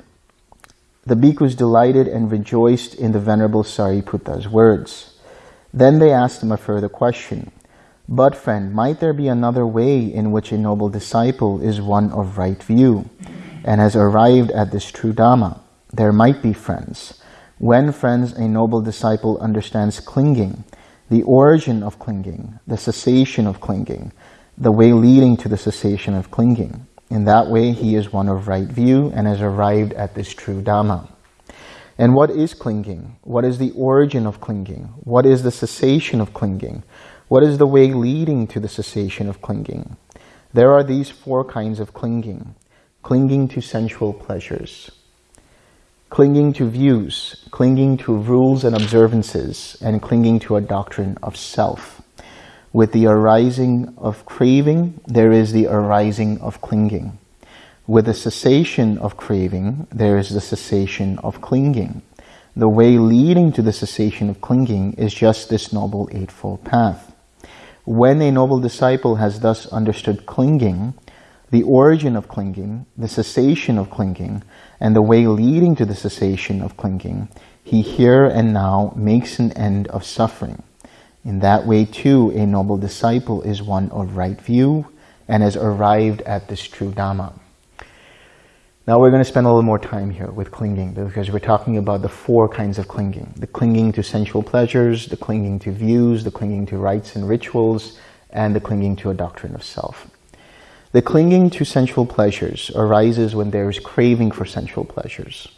the bhikkhus delighted and rejoiced in the Venerable Sariputta's words. Then they asked him a further question. But friend, might there be another way in which a noble disciple is one of right view and has arrived at this true Dhamma? There might be friends. When friends, a noble disciple understands clinging, the origin of clinging, the cessation of clinging, the way leading to the cessation of clinging. In that way, he is one of right view and has arrived at this true Dhamma. And what is clinging? What is the origin of clinging? What is the cessation of clinging? What is the way leading to the cessation of clinging? There are these four kinds of clinging. Clinging to sensual pleasures, clinging to views, clinging to rules and observances, and clinging to a doctrine of self. With the arising of craving, there is the arising of clinging. With the cessation of craving, there is the cessation of clinging. The way leading to the cessation of clinging is just this Noble Eightfold Path. When a noble disciple has thus understood clinging, the origin of clinging, the cessation of clinging, and the way leading to the cessation of clinging, he here and now makes an end of suffering. In that way too, a noble disciple is one of right view and has arrived at this true Dhamma. Now we're going to spend a little more time here with clinging because we're talking about the four kinds of clinging. The clinging to sensual pleasures, the clinging to views, the clinging to rites and rituals, and the clinging to a doctrine of self. The clinging to sensual pleasures arises when there is craving for sensual pleasures.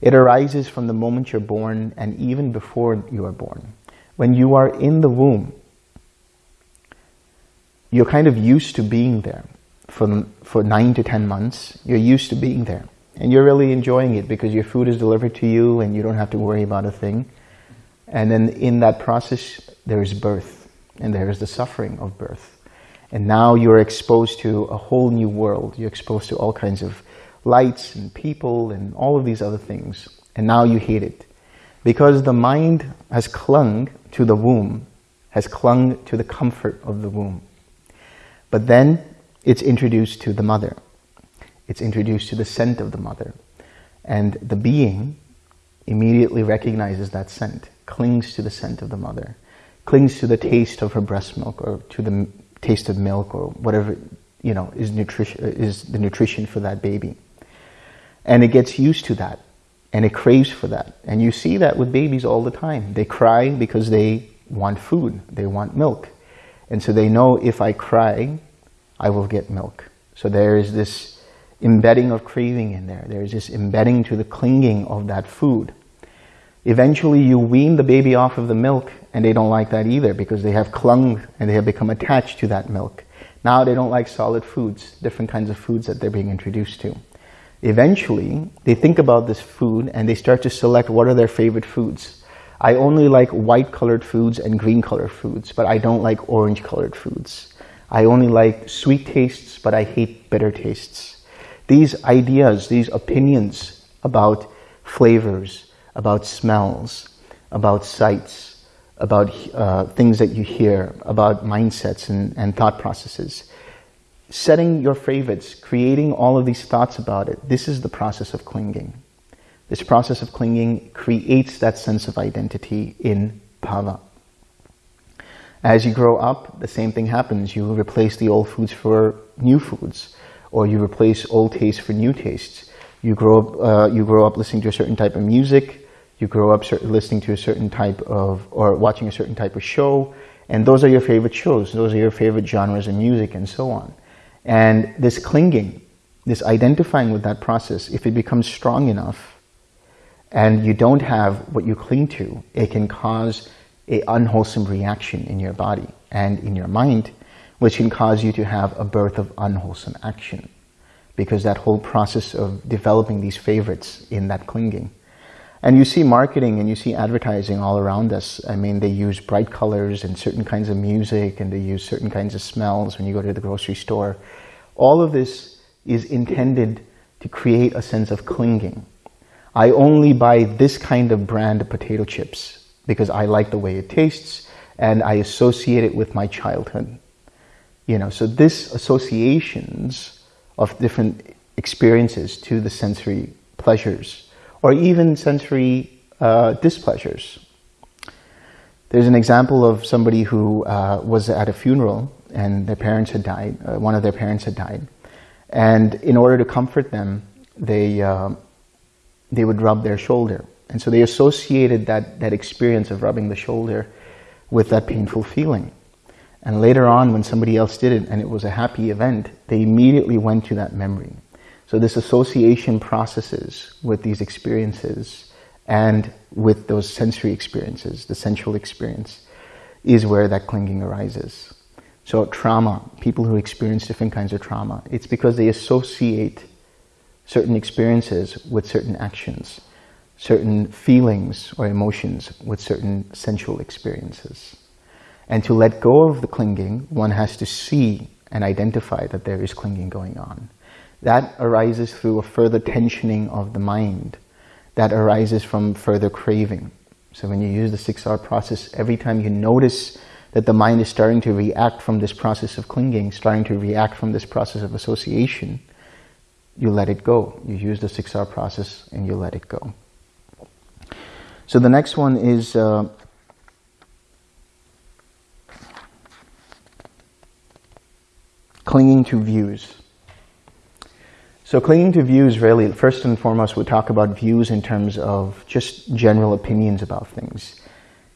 It arises from the moment you're born and even before you are born. When you are in the womb, you're kind of used to being there for, for nine to 10 months, you're used to being there. And you're really enjoying it because your food is delivered to you and you don't have to worry about a thing. And then in that process, there is birth and there is the suffering of birth. And now you're exposed to a whole new world. You're exposed to all kinds of lights and people and all of these other things. And now you hate it. Because the mind has clung to the womb, has clung to the comfort of the womb. But then it's introduced to the mother. It's introduced to the scent of the mother. And the being immediately recognizes that scent, clings to the scent of the mother, clings to the taste of her breast milk or to the taste of milk or whatever, you know, is, nutrition, is the nutrition for that baby. And it gets used to that and it craves for that. And you see that with babies all the time. They cry because they want food, they want milk. And so they know if I cry, I will get milk. So there is this embedding of craving in there. There is this embedding to the clinging of that food. Eventually you wean the baby off of the milk and they don't like that either because they have clung and they have become attached to that milk. Now they don't like solid foods, different kinds of foods that they're being introduced to. Eventually, they think about this food and they start to select what are their favorite foods. I only like white colored foods and green colored foods, but I don't like orange colored foods. I only like sweet tastes, but I hate bitter tastes. These ideas, these opinions about flavors, about smells, about sights, about uh, things that you hear, about mindsets and, and thought processes, setting your favorites, creating all of these thoughts about it, this is the process of clinging. This process of clinging creates that sense of identity in bhava. As you grow up, the same thing happens. You replace the old foods for new foods, or you replace old tastes for new tastes. You grow up, uh, you grow up listening to a certain type of music. You grow up listening to a certain type of, or watching a certain type of show. And those are your favorite shows. Those are your favorite genres of music and so on. And this clinging, this identifying with that process, if it becomes strong enough and you don't have what you cling to, it can cause a unwholesome reaction in your body and in your mind, which can cause you to have a birth of unwholesome action. Because that whole process of developing these favorites in that clinging. And you see marketing and you see advertising all around us. I mean, they use bright colors and certain kinds of music and they use certain kinds of smells when you go to the grocery store. All of this is intended to create a sense of clinging. I only buy this kind of brand of potato chips because I like the way it tastes and I associate it with my childhood. You know, so this associations of different experiences to the sensory pleasures or even sensory uh, displeasures. There's an example of somebody who uh, was at a funeral and their parents had died, uh, one of their parents had died. And in order to comfort them, they, uh, they would rub their shoulder and so they associated that, that experience of rubbing the shoulder with that painful feeling. And later on, when somebody else did it and it was a happy event, they immediately went to that memory. So this association processes with these experiences and with those sensory experiences, the sensual experience, is where that clinging arises. So trauma, people who experience different kinds of trauma, it's because they associate certain experiences with certain actions certain feelings or emotions with certain sensual experiences. And to let go of the clinging, one has to see and identify that there is clinging going on. That arises through a further tensioning of the mind. That arises from further craving. So when you use the 6R process, every time you notice that the mind is starting to react from this process of clinging, starting to react from this process of association, you let it go. You use the 6R process and you let it go. So the next one is uh, clinging to views. So clinging to views really, first and foremost, we talk about views in terms of just general opinions about things.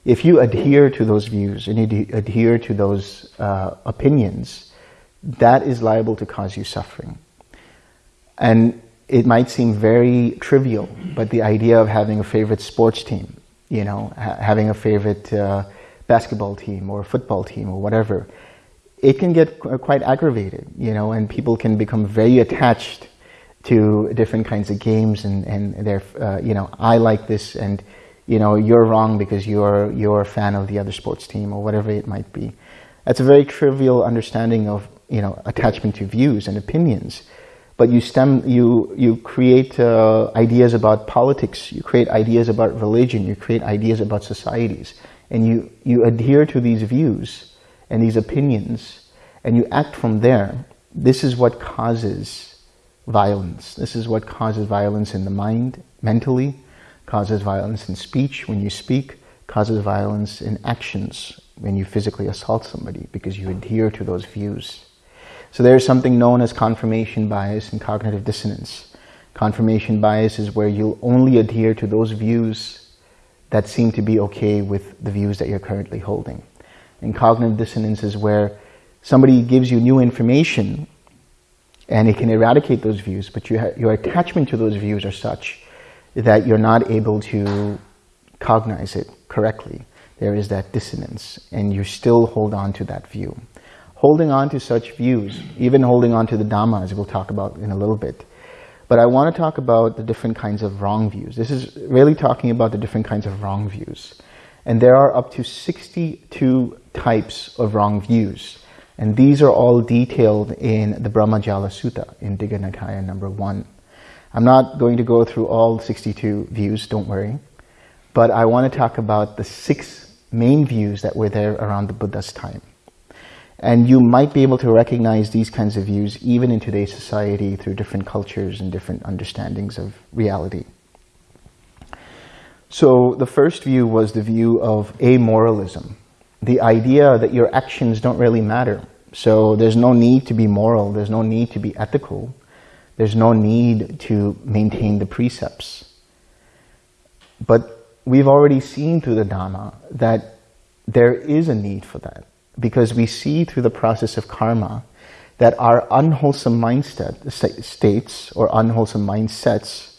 If you adhere to those views and you adhere to those uh, opinions, that is liable to cause you suffering. And it might seem very trivial, but the idea of having a favorite sports team, you know, ha having a favorite uh, basketball team or football team or whatever, it can get quite aggravated, you know, and people can become very attached to different kinds of games and, and they're, uh, you know, I like this and, you know, you're wrong because you're, you're a fan of the other sports team or whatever it might be. That's a very trivial understanding of, you know, attachment to views and opinions but you stem, you, you create uh, ideas about politics, you create ideas about religion, you create ideas about societies, and you, you adhere to these views and these opinions, and you act from there. This is what causes violence. This is what causes violence in the mind, mentally, causes violence in speech when you speak, causes violence in actions when you physically assault somebody because you adhere to those views. So there's something known as confirmation bias and cognitive dissonance. Confirmation bias is where you'll only adhere to those views that seem to be okay with the views that you're currently holding. And cognitive dissonance is where somebody gives you new information and it can eradicate those views, but you your attachment to those views are such that you're not able to cognize it correctly, there is that dissonance and you still hold on to that view. Holding on to such views, even holding on to the Dhamma as we'll talk about in a little bit. But I want to talk about the different kinds of wrong views. This is really talking about the different kinds of wrong views. And there are up to 62 types of wrong views. And these are all detailed in the Brahmajala Sutta in Digha Nikaya number one. I'm not going to go through all 62 views, don't worry. But I want to talk about the six main views that were there around the Buddha's time. And you might be able to recognize these kinds of views even in today's society through different cultures and different understandings of reality. So the first view was the view of amoralism the idea that your actions don't really matter. So there's no need to be moral, there's no need to be ethical, there's no need to maintain the precepts. But we've already seen through the Dhamma that there is a need for that because we see through the process of karma that our unwholesome mindset states or unwholesome mindsets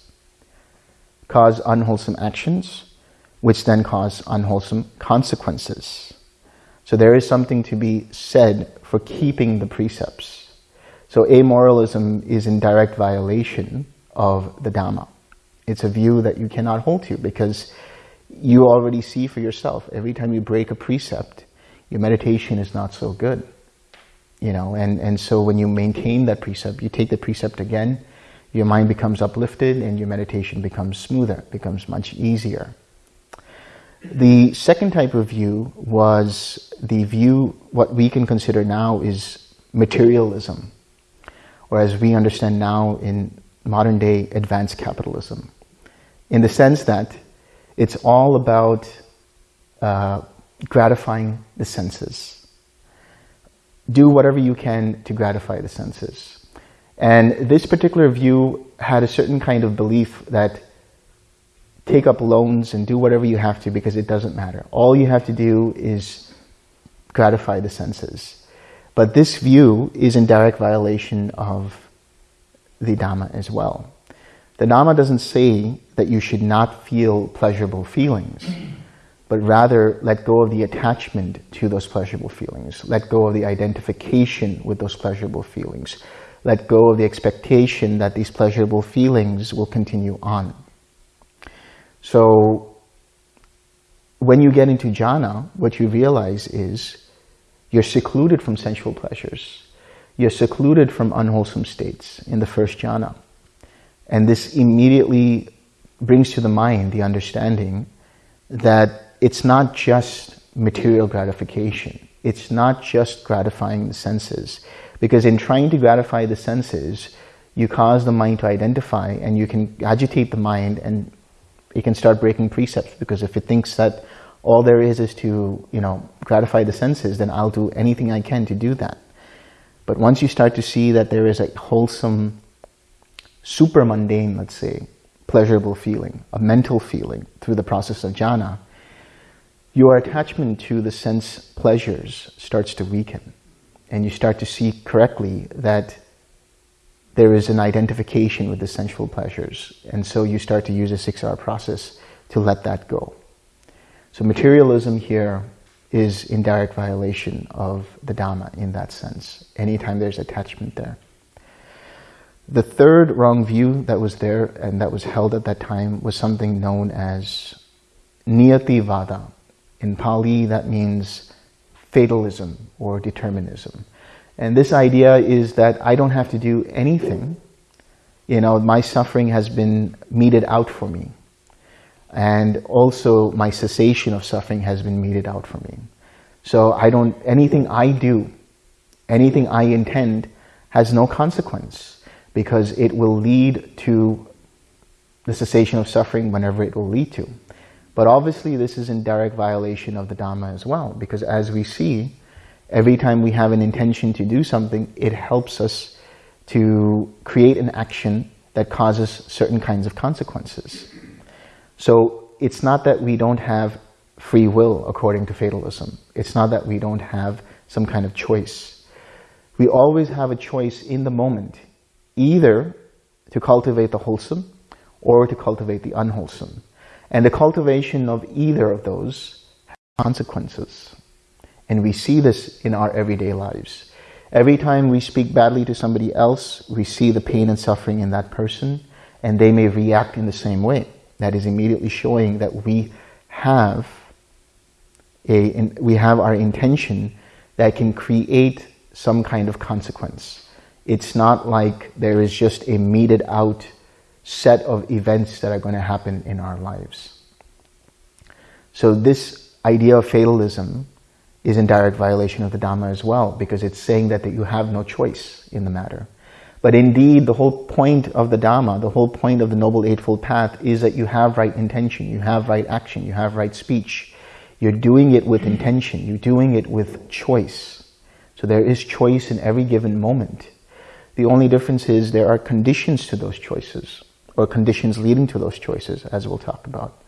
cause unwholesome actions, which then cause unwholesome consequences. So there is something to be said for keeping the precepts. So amoralism is in direct violation of the Dhamma. It's a view that you cannot hold to because you already see for yourself. Every time you break a precept, your meditation is not so good. You know, and, and so when you maintain that precept, you take the precept again, your mind becomes uplifted and your meditation becomes smoother, becomes much easier. The second type of view was the view, what we can consider now is materialism, or as we understand now in modern day advanced capitalism, in the sense that it's all about uh, gratifying the senses. Do whatever you can to gratify the senses. And this particular view had a certain kind of belief that take up loans and do whatever you have to because it doesn't matter. All you have to do is gratify the senses. But this view is in direct violation of the Dhamma as well. The Dhamma doesn't say that you should not feel pleasurable feelings, but rather let go of the attachment to those pleasurable feelings. Let go of the identification with those pleasurable feelings. Let go of the expectation that these pleasurable feelings will continue on. So when you get into jhana, what you realize is you're secluded from sensual pleasures. You're secluded from unwholesome states in the first jhana. And this immediately brings to the mind the understanding that it's not just material gratification. It's not just gratifying the senses. Because in trying to gratify the senses, you cause the mind to identify and you can agitate the mind and it can start breaking precepts because if it thinks that all there is is to, you know, gratify the senses, then I'll do anything I can to do that. But once you start to see that there is a wholesome, super mundane, let's say, pleasurable feeling, a mental feeling through the process of jhana, your attachment to the sense pleasures starts to weaken. And you start to see correctly that there is an identification with the sensual pleasures. And so you start to use a 6R process to let that go. So materialism here is in direct violation of the Dhamma in that sense, anytime there's attachment there. The third wrong view that was there and that was held at that time was something known as Niyati Vada. In Pali, that means fatalism or determinism. And this idea is that I don't have to do anything. You know, my suffering has been meted out for me. And also my cessation of suffering has been meted out for me. So I don't, anything I do, anything I intend has no consequence because it will lead to the cessation of suffering whenever it will lead to. But obviously this is in direct violation of the Dhamma as well because as we see, Every time we have an intention to do something, it helps us to create an action that causes certain kinds of consequences. So it's not that we don't have free will according to fatalism. It's not that we don't have some kind of choice. We always have a choice in the moment, either to cultivate the wholesome or to cultivate the unwholesome. And the cultivation of either of those has consequences. And we see this in our everyday lives. Every time we speak badly to somebody else, we see the pain and suffering in that person, and they may react in the same way. That is immediately showing that we have a, we have our intention that can create some kind of consequence. It's not like there is just a meted out set of events that are going to happen in our lives. So this idea of fatalism is in direct violation of the Dhamma as well, because it's saying that, that you have no choice in the matter. But indeed, the whole point of the Dhamma, the whole point of the Noble Eightfold Path is that you have right intention, you have right action, you have right speech. You're doing it with intention, you're doing it with choice. So there is choice in every given moment. The only difference is there are conditions to those choices, or conditions leading to those choices, as we'll talk about.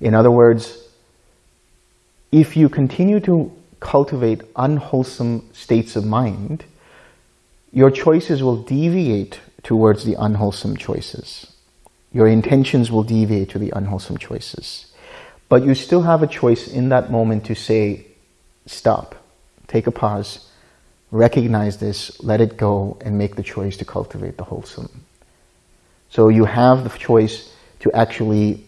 In other words, if you continue to cultivate unwholesome states of mind, your choices will deviate towards the unwholesome choices. Your intentions will deviate to the unwholesome choices. But you still have a choice in that moment to say, stop, take a pause, recognize this, let it go, and make the choice to cultivate the wholesome. So you have the choice to actually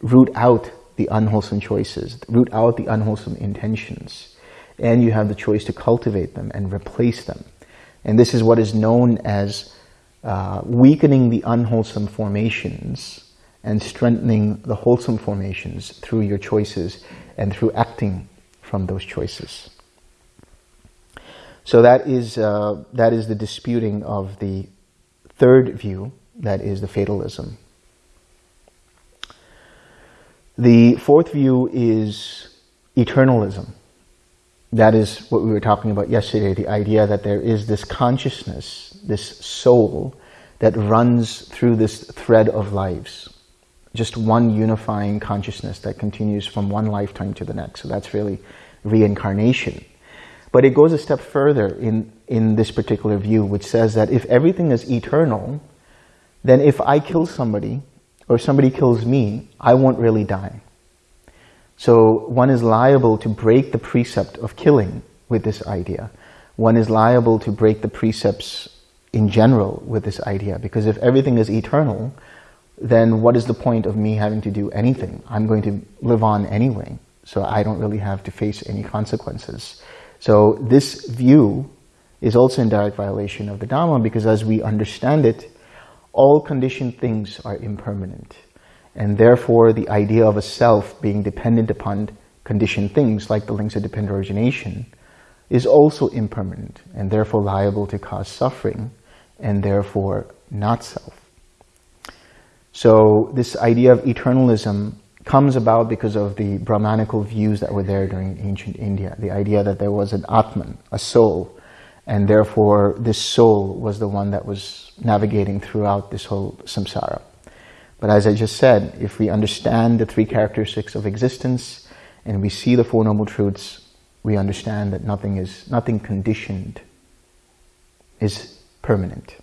root out the unwholesome choices, root out the unwholesome intentions and you have the choice to cultivate them and replace them. And this is what is known as uh, weakening the unwholesome formations and strengthening the wholesome formations through your choices and through acting from those choices. So that is, uh, that is the disputing of the third view, that is the fatalism. The fourth view is eternalism. That is what we were talking about yesterday, the idea that there is this consciousness, this soul that runs through this thread of lives. Just one unifying consciousness that continues from one lifetime to the next. So that's really reincarnation. But it goes a step further in, in this particular view, which says that if everything is eternal, then if I kill somebody or somebody kills me, I won't really die. So one is liable to break the precept of killing with this idea. One is liable to break the precepts in general with this idea because if everything is eternal, then what is the point of me having to do anything? I'm going to live on anyway, so I don't really have to face any consequences. So this view is also in direct violation of the Dhamma because as we understand it, all conditioned things are impermanent. And therefore, the idea of a self being dependent upon conditioned things like the links of dependent origination is also impermanent and therefore liable to cause suffering and therefore not self. So this idea of eternalism comes about because of the Brahmanical views that were there during ancient India. The idea that there was an Atman, a soul, and therefore this soul was the one that was navigating throughout this whole samsara. But as I just said, if we understand the three characteristics of existence and we see the Four Noble Truths, we understand that nothing is, nothing conditioned is permanent.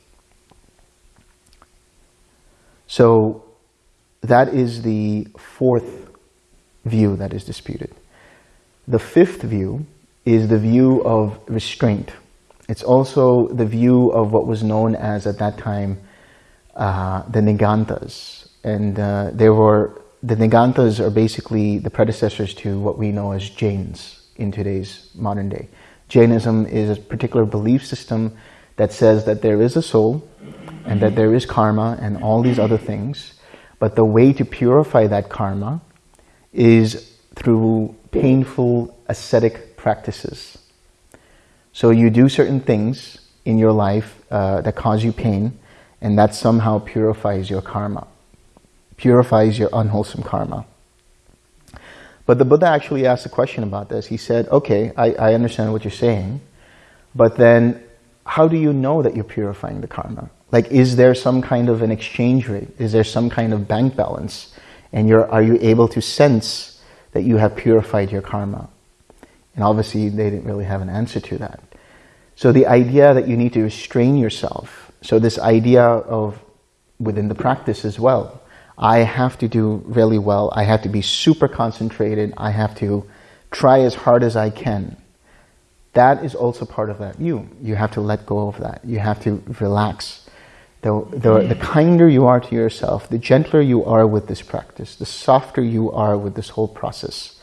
So that is the fourth view that is disputed. The fifth view is the view of restraint. It's also the view of what was known as, at that time, uh, the Nigantas, and uh, there were, the Nigantas are basically the predecessors to what we know as Jains in today's modern day. Jainism is a particular belief system that says that there is a soul and that there is karma and all these other things. But the way to purify that karma is through painful ascetic practices. So you do certain things in your life uh, that cause you pain and that somehow purifies your karma purifies your unwholesome karma. But the Buddha actually asked a question about this. He said, okay, I, I understand what you're saying, but then how do you know that you're purifying the karma? Like, is there some kind of an exchange rate? Is there some kind of bank balance? And you're, are you able to sense that you have purified your karma? And obviously, they didn't really have an answer to that. So the idea that you need to restrain yourself, so this idea of within the practice as well, I have to do really well. I have to be super concentrated. I have to try as hard as I can. That is also part of that view. You have to let go of that. You have to relax. The, the, the kinder you are to yourself, the gentler you are with this practice, the softer you are with this whole process,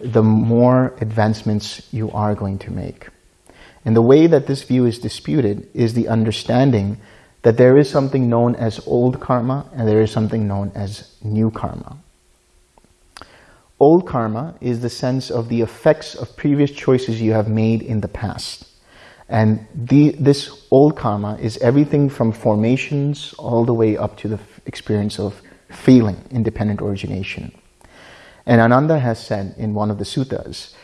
the more advancements you are going to make. And the way that this view is disputed is the understanding that there is something known as old karma and there is something known as new karma. Old karma is the sense of the effects of previous choices you have made in the past. And the, this old karma is everything from formations all the way up to the experience of feeling, in dependent origination. And Ananda has said in one of the suttas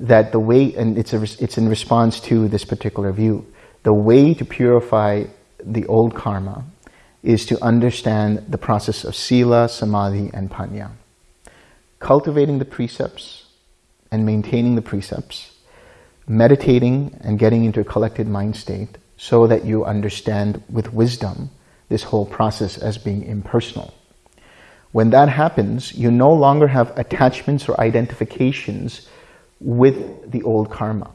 that the way, and it's, a, it's in response to this particular view, the way to purify the old karma is to understand the process of sila, samadhi, and panya. Cultivating the precepts and maintaining the precepts, meditating and getting into a collected mind state so that you understand with wisdom this whole process as being impersonal. When that happens, you no longer have attachments or identifications with the old karma.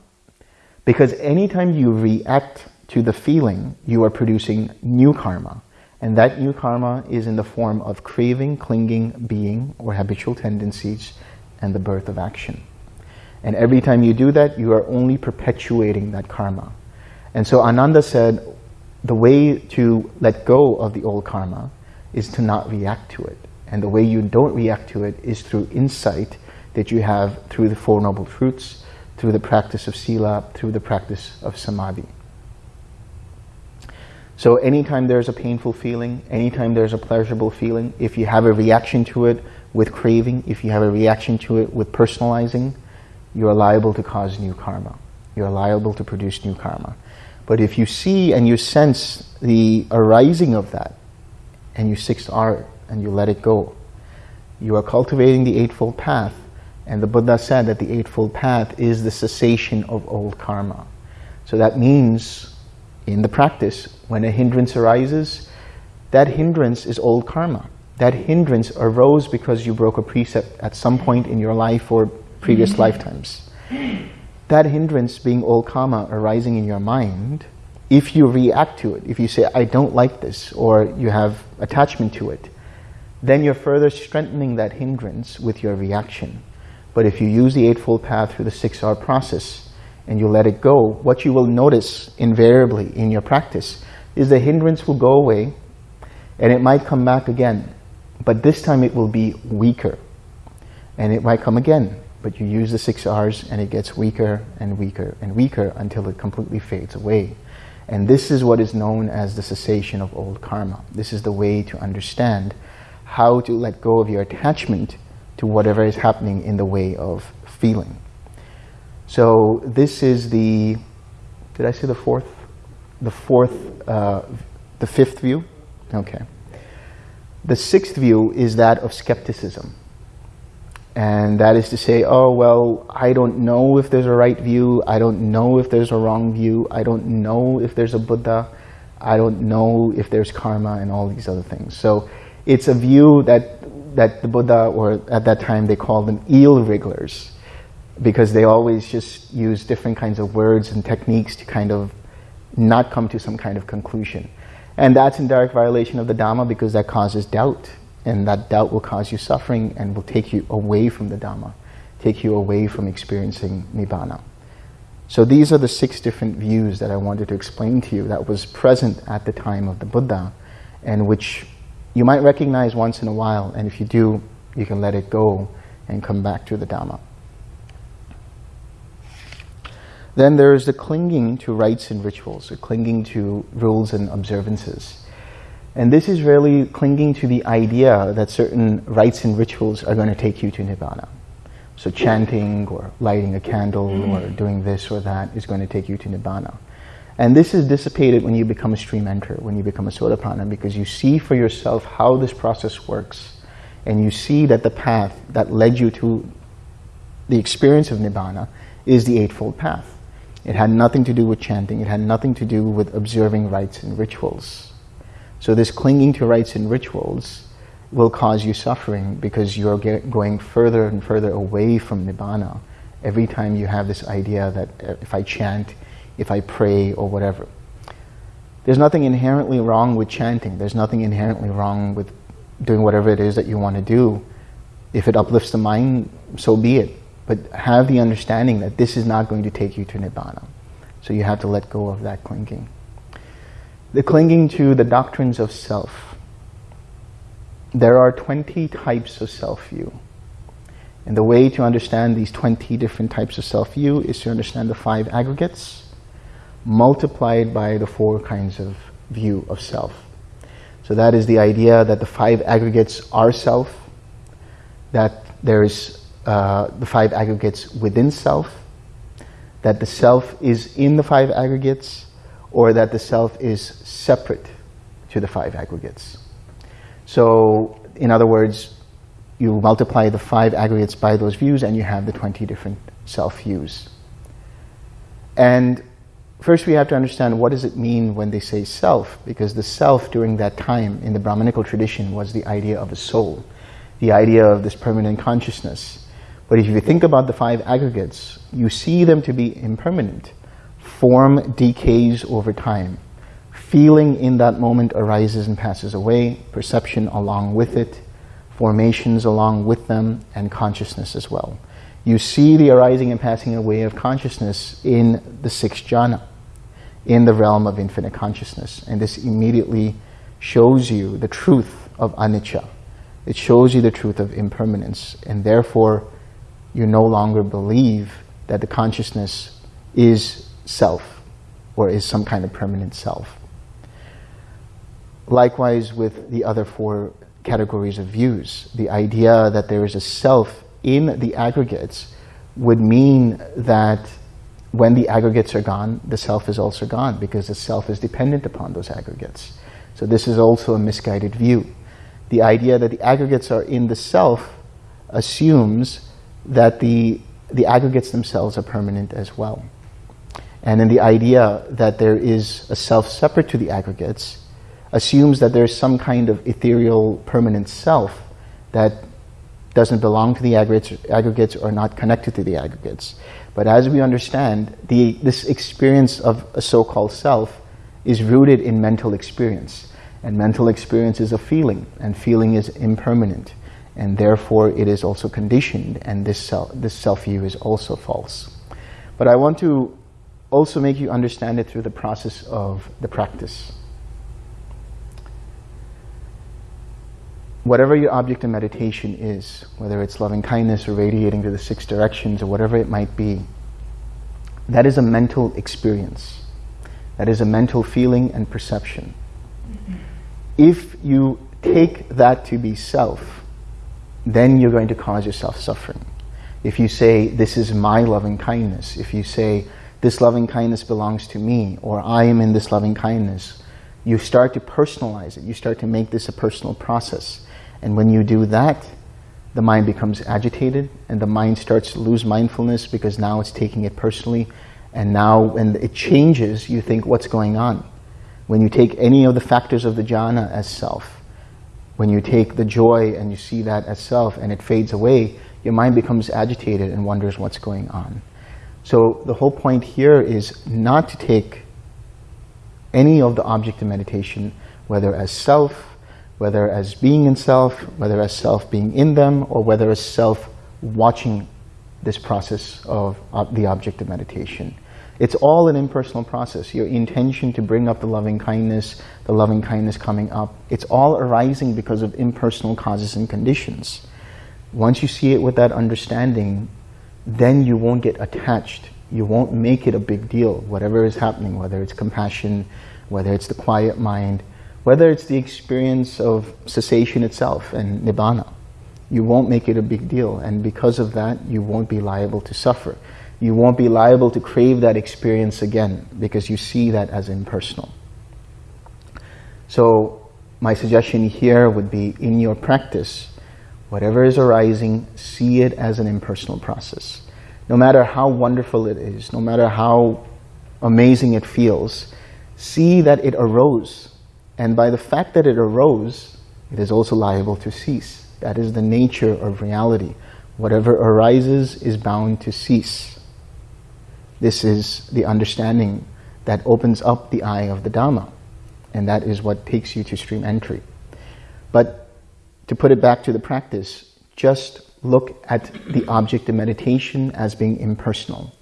Because anytime you react to the feeling, you are producing new karma. And that new karma is in the form of craving, clinging, being, or habitual tendencies, and the birth of action. And every time you do that, you are only perpetuating that karma. And so Ananda said, the way to let go of the old karma is to not react to it. And the way you don't react to it is through insight that you have through the Four Noble Truths, through the practice of Sila, through the practice of Samadhi. So anytime there's a painful feeling, anytime there's a pleasurable feeling, if you have a reaction to it with craving, if you have a reaction to it with personalizing, you're liable to cause new karma. You're liable to produce new karma. But if you see and you sense the arising of that, and you 6R and you let it go, you are cultivating the Eightfold Path. And the Buddha said that the Eightfold Path is the cessation of old karma. So that means in the practice, when a hindrance arises, that hindrance is old karma. That hindrance arose because you broke a precept at some point in your life or previous mm-hmm. lifetimes. That hindrance being old karma arising in your mind, if you react to it, if you say, I don't like this, or you have attachment to it, then you're further strengthening that hindrance with your reaction. But if you use the Eightfold Path through the 6R process, and you let it go, what you will notice invariably in your practice is the hindrance will go away and it might come back again. But this time it will be weaker. And it might come again, but you use the six R's and it gets weaker and weaker and weaker until it completely fades away. And this is what is known as the cessation of old karma. This is the way to understand how to let go of your attachment to whatever is happening in the way of feeling. So this is the, did I say the fourth? The fourth, uh, the fifth view? Okay. The sixth view is that of skepticism. And that is to say, oh, well, I don't know if there's a right view. I don't know if there's a wrong view. I don't know if there's a Buddha. I don't know if there's karma and all these other things. So it's a view that, that the Buddha, or at that time they called them eel wrigglers because they always just use different kinds of words and techniques to kind of not come to some kind of conclusion. And that's in direct violation of the Dhamma because that causes doubt. And that doubt will cause you suffering and will take you away from the Dhamma, take you away from experiencing Nibbana. So these are the six different views that I wanted to explain to you that was present at the time of the Buddha and which you might recognize once in a while. And if you do, you can let it go and come back to the Dhamma. Then there is the clinging to rites and rituals, the clinging to rules and observances. And this is really clinging to the idea that certain rites and rituals are going to take you to Nibbana. So chanting or lighting a candle or doing this or that is going to take you to Nibbana. And this is dissipated when you become a stream enter, when you become a Sotapanna, because you see for yourself how this process works. And you see that the path that led you to the experience of Nibbana is the Eightfold Path. It had nothing to do with chanting. It had nothing to do with observing rites and rituals. So this clinging to rites and rituals will cause you suffering because you're going further and further away from Nibbana every time you have this idea that uh, if I chant, if I pray or whatever. There's nothing inherently wrong with chanting. There's nothing inherently wrong with doing whatever it is that you want to do. If it uplifts the mind, so be it. But have the understanding that this is not going to take you to Nibbana. So you have to let go of that clinging. The clinging to the doctrines of self. There are 20 types of self-view. And the way to understand these 20 different types of self-view is to understand the five aggregates multiplied by the four kinds of view of self. So that is the idea that the five aggregates are self, that there is uh, the five aggregates within self, that the self is in the five aggregates, or that the self is separate to the five aggregates. So, in other words, you multiply the five aggregates by those views and you have the 20 different self-views. And first we have to understand what does it mean when they say self, because the self during that time in the Brahmanical tradition was the idea of a soul, the idea of this permanent consciousness. But if you think about the five aggregates, you see them to be impermanent. Form decays over time. Feeling in that moment arises and passes away, perception along with it, formations along with them, and consciousness as well. You see the arising and passing away of consciousness in the sixth jhana in the realm of infinite consciousness. And this immediately shows you the truth of anicca. It shows you the truth of impermanence. And therefore, you no longer believe that the consciousness is self or is some kind of permanent self. Likewise with the other four categories of views, the idea that there is a self in the aggregates would mean that when the aggregates are gone, the self is also gone because the self is dependent upon those aggregates. So this is also a misguided view. The idea that the aggregates are in the self assumes that the, the aggregates themselves are permanent as well. And then the idea that there is a self separate to the aggregates assumes that there's some kind of ethereal permanent self that doesn't belong to the aggregates, aggregates or not connected to the aggregates. But as we understand, the, this experience of a so-called self is rooted in mental experience. And mental experience is a feeling, and feeling is impermanent. And therefore, it is also conditioned, and this, self, this self-view is also false. But I want to also make you understand it through the process of the practice. Whatever your object of meditation is, whether it's loving kindness or radiating to the six directions or whatever it might be, that is a mental experience. That is a mental feeling and perception. Mm-hmm. If you take that to be self, then you're going to cause yourself suffering. If you say, this is my loving kindness, if you say, this loving kindness belongs to me, or I am in this loving kindness, you start to personalize it. You start to make this a personal process. And when you do that, the mind becomes agitated and the mind starts to lose mindfulness because now it's taking it personally. And now when it changes, you think, what's going on? When you take any of the factors of the jhana as self, when you take the joy and you see that as self and it fades away, your mind becomes agitated and wonders what's going on. So the whole point here is not to take any of the object of meditation, whether as self, whether as being in self, whether as self being in them, or whether as self watching this process of uh, the object of meditation. It's all an impersonal process. Your intention to bring up the loving kindness, the loving kindness coming up, it's all arising because of impersonal causes and conditions. Once you see it with that understanding, then you won't get attached. You won't make it a big deal, whatever is happening, whether it's compassion, whether it's the quiet mind, whether it's the experience of cessation itself and nibbana, you won't make it a big deal. And because of that, you won't be liable to suffer. You won't be liable to crave that experience again because you see that as impersonal. So my suggestion here would be in your practice, whatever is arising, see it as an impersonal process. No matter how wonderful it is, no matter how amazing it feels, see that it arose and by the fact that it arose, it is also liable to cease. That is the nature of reality. Whatever arises is bound to cease. This is the understanding that opens up the eye of the Dhamma. And that is what takes you to stream entry. But to put it back to the practice, just look at the object of meditation as being impersonal.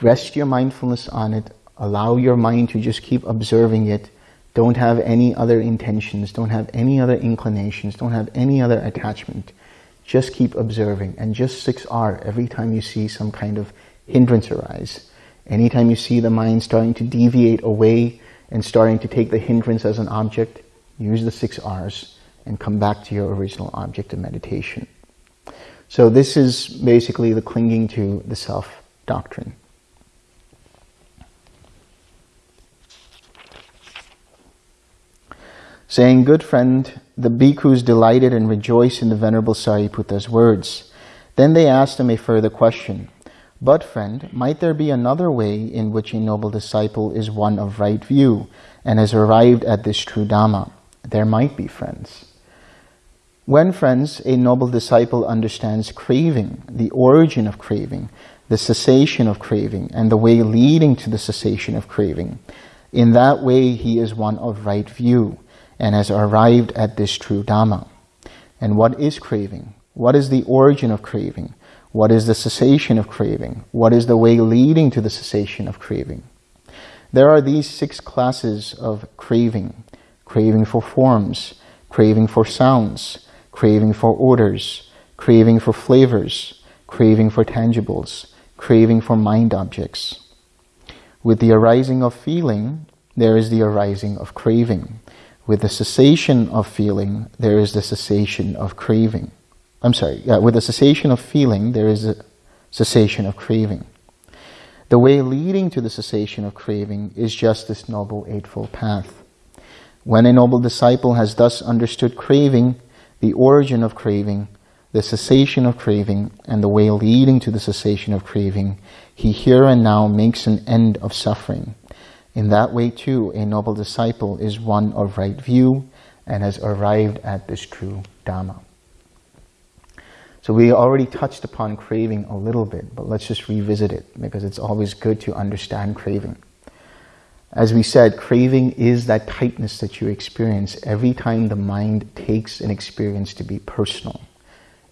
Rest your mindfulness on it. Allow your mind to just keep observing it. Don't have any other intentions. Don't have any other inclinations. Don't have any other attachment. Just keep observing and just 6R every time you see some kind of hindrance arise. Anytime you see the mind starting to deviate away and starting to take the hindrance as an object, use the six R's and come back to your original object of meditation. So this is basically the clinging to the self doctrine. Saying, good friend, the bhikkhus delighted and rejoiced in the Venerable Sariputta's words. Then they asked him a further question. But, friend, might there be another way in which a noble disciple is one of right view and has arrived at this true Dhamma? There might be, friends. When, friends, a noble disciple understands craving, the origin of craving, the cessation of craving, and the way leading to the cessation of craving, in that way he is one of right view and has arrived at this true Dhamma. And what is craving? What is the origin of craving? What is the cessation of craving? What is the way leading to the cessation of craving? There are these six classes of craving. Craving for forms, craving for sounds, craving for odors, craving for flavors, craving for tangibles, craving for mind objects. With the arising of feeling, there is the arising of craving. With the cessation of feeling, there is the cessation of craving. I'm sorry, yeah, with the cessation of feeling, there is a cessation of craving. The way leading to the cessation of craving is just this Noble Eightfold Path. When a noble disciple has thus understood craving, the origin of craving, the cessation of craving, and the way leading to the cessation of craving, he here and now makes an end of suffering. In that way too, a noble disciple is one of right view and has arrived at this true Dhamma. So we already touched upon craving a little bit, but let's just revisit it because it's always good to understand craving. As we said, craving is that tightness that you experience every time the mind takes an experience to be personal.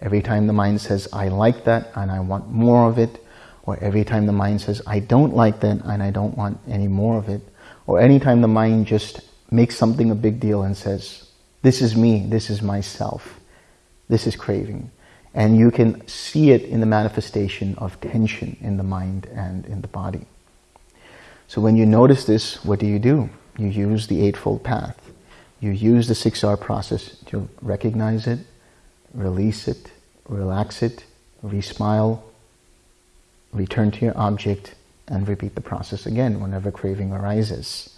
Every time the mind says, I like that and I want more of it, or every time the mind says, I don't like that and I don't want any more of it, or anytime the mind just makes something a big deal and says, this is me, this is myself, this is craving. And you can see it in the manifestation of tension in the mind and in the body. So when you notice this, what do you do? You use the Eightfold Path. You use the 6R process to recognize it, release it, relax it, re-smile, return to your object, and repeat the process again whenever craving arises.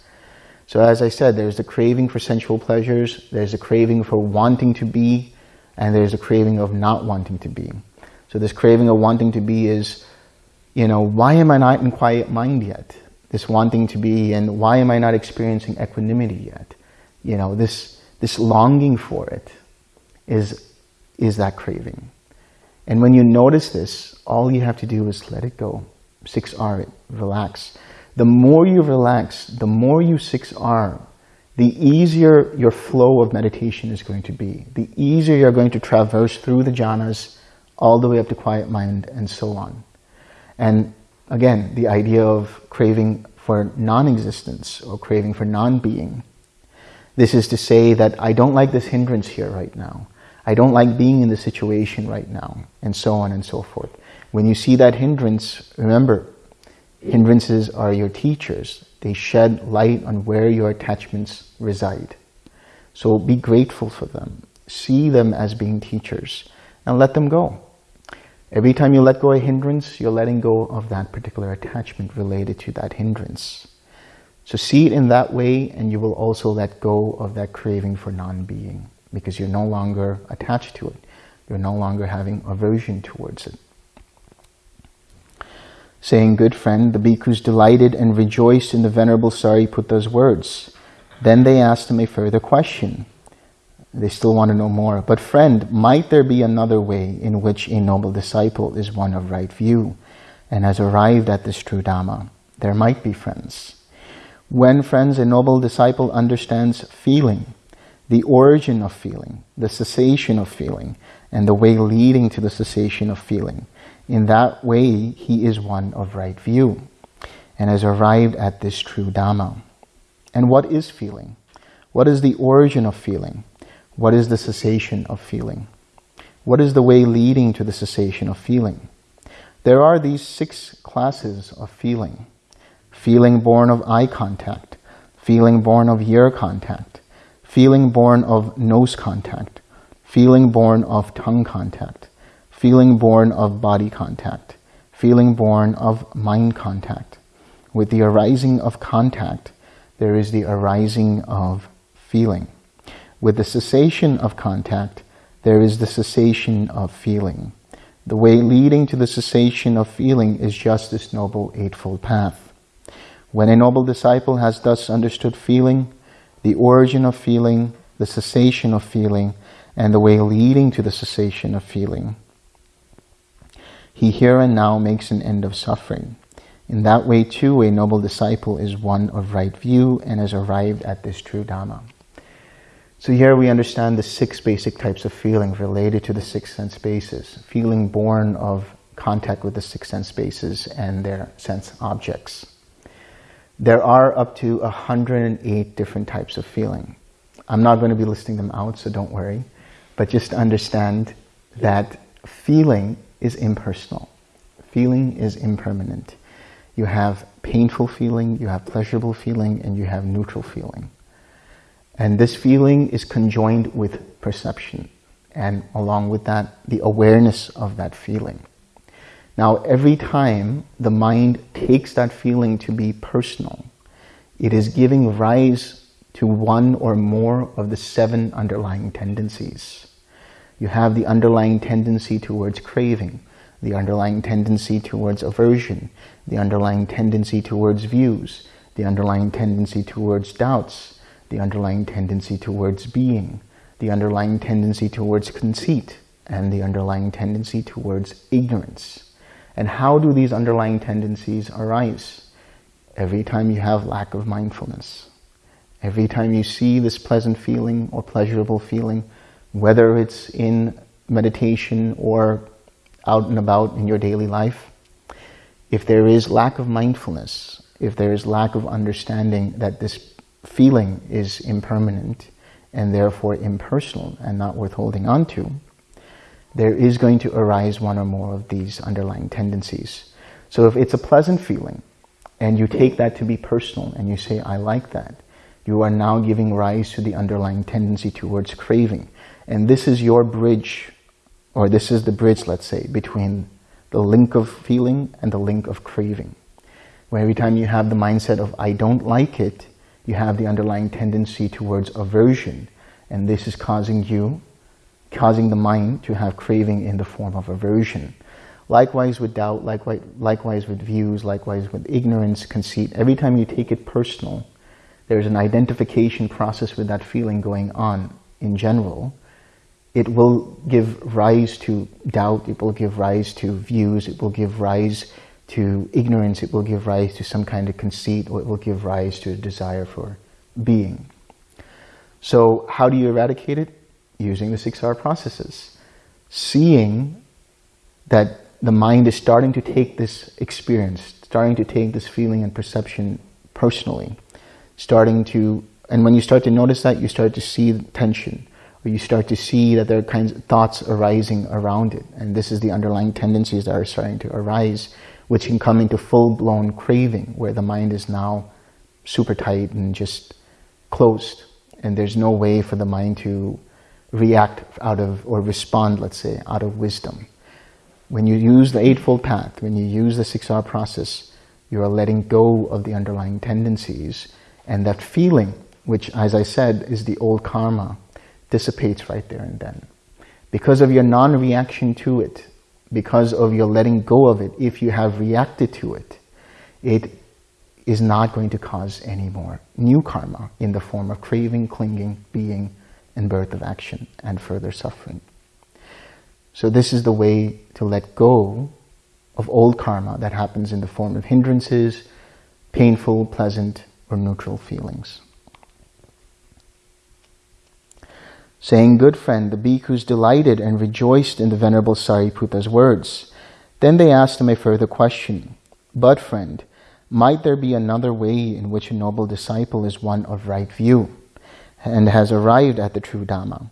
So as I said, there's the craving for sensual pleasures, there's a craving for wanting to be, and there's a craving of not wanting to be. So this craving of wanting to be is, you know, why am I not in quiet mind yet? This wanting to be and why am I not experiencing equanimity yet? You know, this, this longing for it is, is that craving. And when you notice this, all you have to do is let it go. 6R it, relax. The more you relax, the more you 6R, the easier your flow of meditation is going to be. The easier you're going to traverse through the jhanas all the way up to quiet mind and so on. And again, the idea of craving for non-existence or craving for non-being. This is to say that I don't like this hindrance here right now. I don't like being in the situation right now, and so on and so forth. When you see that hindrance, remember, hindrances are your teachers. They shed light on where your attachments reside. So be grateful for them. See them as being teachers and let them go. Every time you let go a hindrance, you're letting go of that particular attachment related to that hindrance. So see it in that way and you will also let go of that craving for non-being because you're no longer attached to it. You're no longer having aversion towards it saying, Good friend, the bhikkhus delighted and rejoiced in the Venerable Sariputta's words. Then they asked him a further question. They still want to know more. But friend, might there be another way in which a noble disciple is one of right view and has arrived at this true Dhamma? There might be friends. When friends, a noble disciple understands feeling, the origin of feeling, the cessation of feeling, and the way leading to the cessation of feeling. In that way, he is one of right view and has arrived at this true Dhamma. And what is feeling? What is the origin of feeling? What is the cessation of feeling? What is the way leading to the cessation of feeling? There are these six classes of feeling. Feeling born of eye contact, feeling born of ear contact, feeling born of nose contact, feeling born of tongue contact, feeling born of body contact, feeling born of mind contact. With the arising of contact, there is the arising of feeling. With the cessation of contact, there is the cessation of feeling. The way leading to the cessation of feeling is just this Noble Eightfold Path. When a noble disciple has thus understood feeling, the origin of feeling, the cessation of feeling, and the way leading to the cessation of feeling. He here and now makes an end of suffering. In that way too, a noble disciple is one of right view and has arrived at this true Dhamma. So here we understand the six basic types of feeling related to the six sense bases. Feeling born of contact with the six sense bases and their sense objects. There are up to 108 different types of feeling. I'm not going to be listing them out, so don't worry but just understand that feeling is impersonal. Feeling is impermanent. You have painful feeling, you have pleasurable feeling, and you have neutral feeling. And this feeling is conjoined with perception, and along with that, the awareness of that feeling. Now, every time the mind takes that feeling to be personal, it is giving rise to one or more of the seven underlying tendencies. You have the underlying tendency towards craving, the underlying tendency towards aversion, the underlying tendency towards views, the underlying tendency towards doubts, the underlying tendency towards being, the underlying tendency towards conceit, and the underlying tendency towards ignorance. And how do these underlying tendencies arise? Every time you have lack of mindfulness. Every time you see this pleasant feeling or pleasurable feeling, whether it's in meditation or out and about in your daily life, if there is lack of mindfulness, if there is lack of understanding that this feeling is impermanent and therefore impersonal and not worth holding on to, there is going to arise one or more of these underlying tendencies. So if it's a pleasant feeling and you take that to be personal and you say, I like that, you are now giving rise to the underlying tendency towards craving. And this is your bridge, or this is the bridge, let's say, between the link of feeling and the link of craving. Where every time you have the mindset of, I don't like it, you have the underlying tendency towards aversion. And this is causing you, causing the mind to have craving in the form of aversion. Likewise with doubt, likewise, likewise with views, likewise with ignorance, conceit. Every time you take it personal, there's an identification process with that feeling going on in general it will give rise to doubt, it will give rise to views, it will give rise to ignorance, it will give rise to some kind of conceit, or it will give rise to a desire for being. So how do you eradicate it? Using the six R processes. Seeing that the mind is starting to take this experience, starting to take this feeling and perception personally, starting to, and when you start to notice that, you start to see the tension, or you start to see that there are kinds of thoughts arising around it. And this is the underlying tendencies that are starting to arise, which can come into full-blown craving, where the mind is now super tight and just closed. And there's no way for the mind to react out of, or respond, let's say, out of wisdom. When you use the Eightfold Path, when you use the 6R process, you are letting go of the underlying tendencies. And that feeling, which, as I said, is the old karma, dissipates right there and then. Because of your non-reaction to it, because of your letting go of it, if you have reacted to it, it is not going to cause any more new karma in the form of craving, clinging, being, and birth of action and further suffering. So this is the way to let go of old karma that happens in the form of hindrances, painful, pleasant, or neutral feelings. Saying, Good friend, the bhikkhus delighted and rejoiced in the Venerable Sariputta's words. Then they asked him a further question. But friend, might there be another way in which a noble disciple is one of right view and has arrived at the true Dhamma?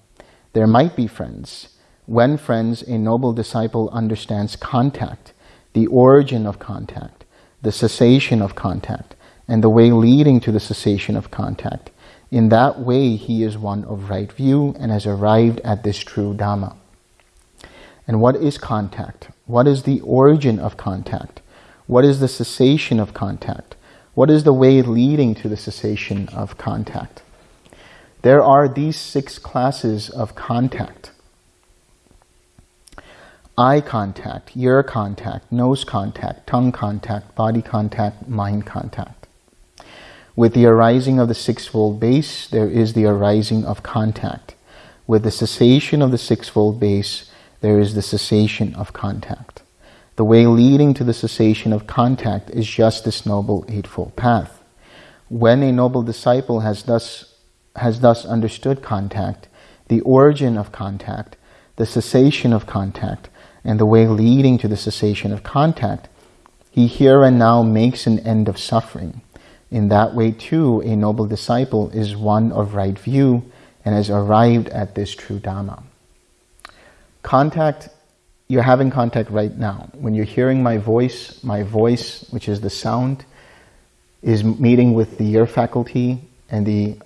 There might be friends. When friends, a noble disciple understands contact, the origin of contact, the cessation of contact, and the way leading to the cessation of contact. In that way, he is one of right view and has arrived at this true Dhamma. And what is contact? What is the origin of contact? What is the cessation of contact? What is the way leading to the cessation of contact? There are these six classes of contact. Eye contact, ear contact, nose contact, tongue contact, body contact, mind contact. With the arising of the sixfold base, there is the arising of contact. With the cessation of the sixfold base, there is the cessation of contact. The way leading to the cessation of contact is just this noble eightfold path. When a noble disciple has thus, has thus understood contact, the origin of contact, the cessation of contact, and the way leading to the cessation of contact, he here and now makes an end of suffering. In that way too, a noble disciple is one of right view and has arrived at this true Dhamma. Contact, you're having contact right now. When you're hearing my voice, my voice, which is the sound, is meeting with the ear faculty and the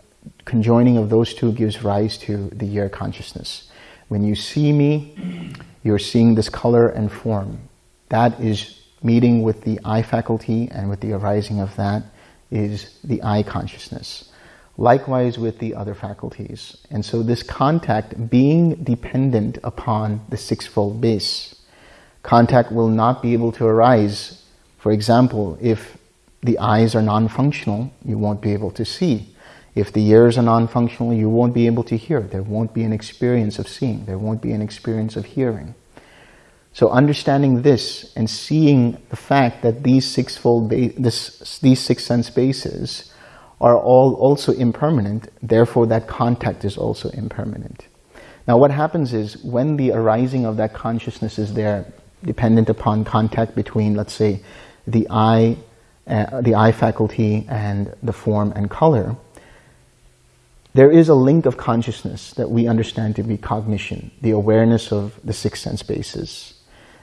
conjoining of those two gives rise to the ear consciousness. When you see me, you're seeing this color and form. That is meeting with the eye faculty and with the arising of that is the eye consciousness. Likewise with the other faculties. And so this contact being dependent upon the sixfold base, contact will not be able to arise. For example, if the eyes are non-functional, you won't be able to see. If the ears are non-functional, you won't be able to hear. There won't be an experience of seeing. There won't be an experience of hearing. So understanding this and seeing the fact that these sixfold, this, these six sense bases are all also impermanent, therefore that contact is also impermanent. Now what happens is when the arising of that consciousness is there, dependent upon contact between, let's say, the eye, uh, the eye faculty and the form and color, there is a link of consciousness that we understand to be cognition, the awareness of the six sense bases.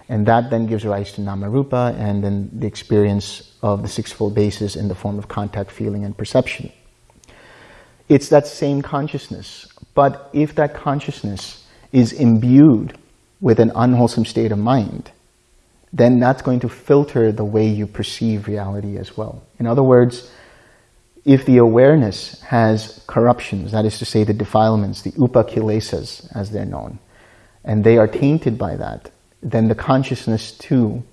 And that then gives rise to namarupa and then the experience of the sixfold bases in the form of contact, feeling, and perception. It's that same consciousness. But if that consciousness is imbued with an unwholesome state of mind, then that's going to filter the way you perceive reality as well. In other words, if the awareness has corruptions, that is to say the defilements, the upakilesas as they're known, and they are tainted by that, then the consciousness too,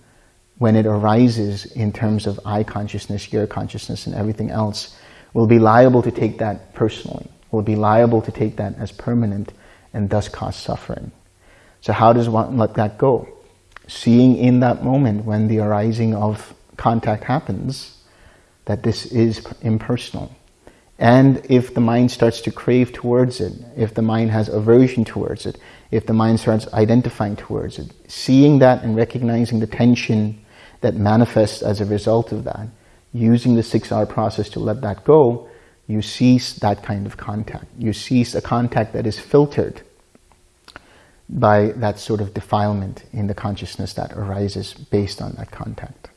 when it arises in terms of eye consciousness, ear consciousness, and everything else, will be liable to take that personally, will be liable to take that as permanent and thus cause suffering. So how does one let that go? Seeing in that moment when the arising of contact happens, that this is impersonal. And if the mind starts to crave towards it, if the mind has aversion towards it, if the mind starts identifying towards it, seeing that and recognizing the tension that manifests as a result of that, using the 6R process to let that go, you cease that kind of contact. You cease a contact that is filtered by that sort of defilement in the consciousness that arises based on that contact.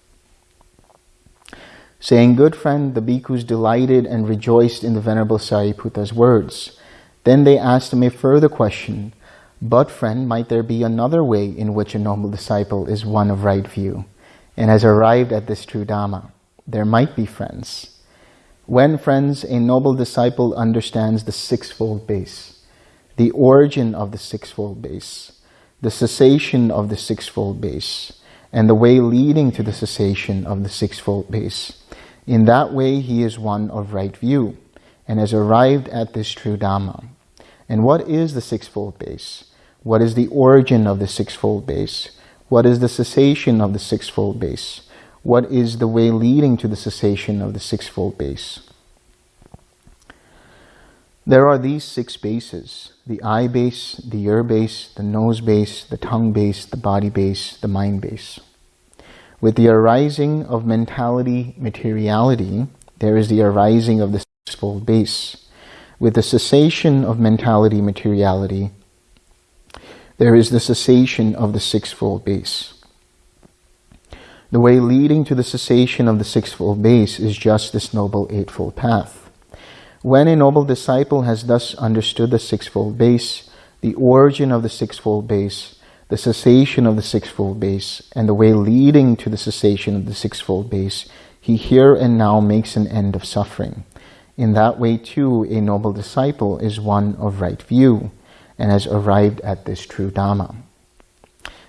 Saying, good friend, the bhikkhus delighted and rejoiced in the Venerable Sariputta's words. Then they asked him a further question, but friend, might there be another way in which a noble disciple is one of right view and has arrived at this true Dhamma? There might be friends. When friends, a noble disciple understands the sixfold base, the origin of the sixfold base, the cessation of the sixfold base, and the way leading to the cessation of the sixfold base. In that way, he is one of right view and has arrived at this true Dhamma. And what is the sixfold base? What is the origin of the sixfold base? What is the cessation of the sixfold base? What is the way leading to the cessation of the sixfold base? There are these six bases, the eye base, the ear base, the nose base, the tongue base, the body base, the mind base. With the arising of mentality materiality, there is the arising of the sixfold base. With the cessation of mentality materiality, there is the cessation of the sixfold base. The way leading to the cessation of the sixfold base is just this noble eightfold path. When a noble disciple has thus understood the sixfold base, the origin of the sixfold base, the cessation of the sixfold base, and the way leading to the cessation of the sixfold base, he here and now makes an end of suffering. In that way, too, a noble disciple is one of right view and has arrived at this true Dhamma.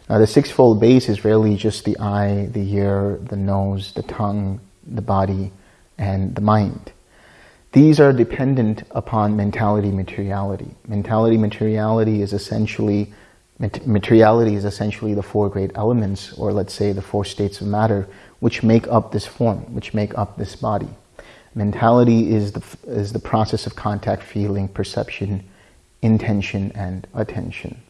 Now, the sixfold base is really just the eye, the ear, the nose, the tongue, the body, and the mind. These are dependent upon mentality materiality. Mentality materiality is essentially materiality is essentially the four great elements, or let's say the four states of matter, which make up this form, which make up this body. Mentality is the, is the process of contact, feeling, perception, intention and attention.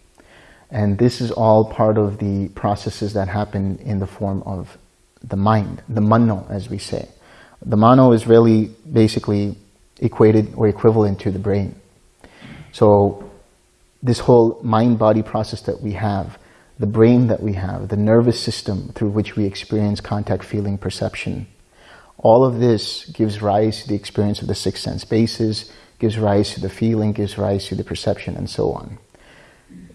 And this is all part of the processes that happen in the form of the mind, the mano, as we say. The mano is really basically equated or equivalent to the brain. So this whole mind-body process that we have, the brain that we have, the nervous system through which we experience contact, feeling, perception, all of this gives rise to the experience of the six sense bases, gives rise to the feeling, gives rise to the perception, and so on.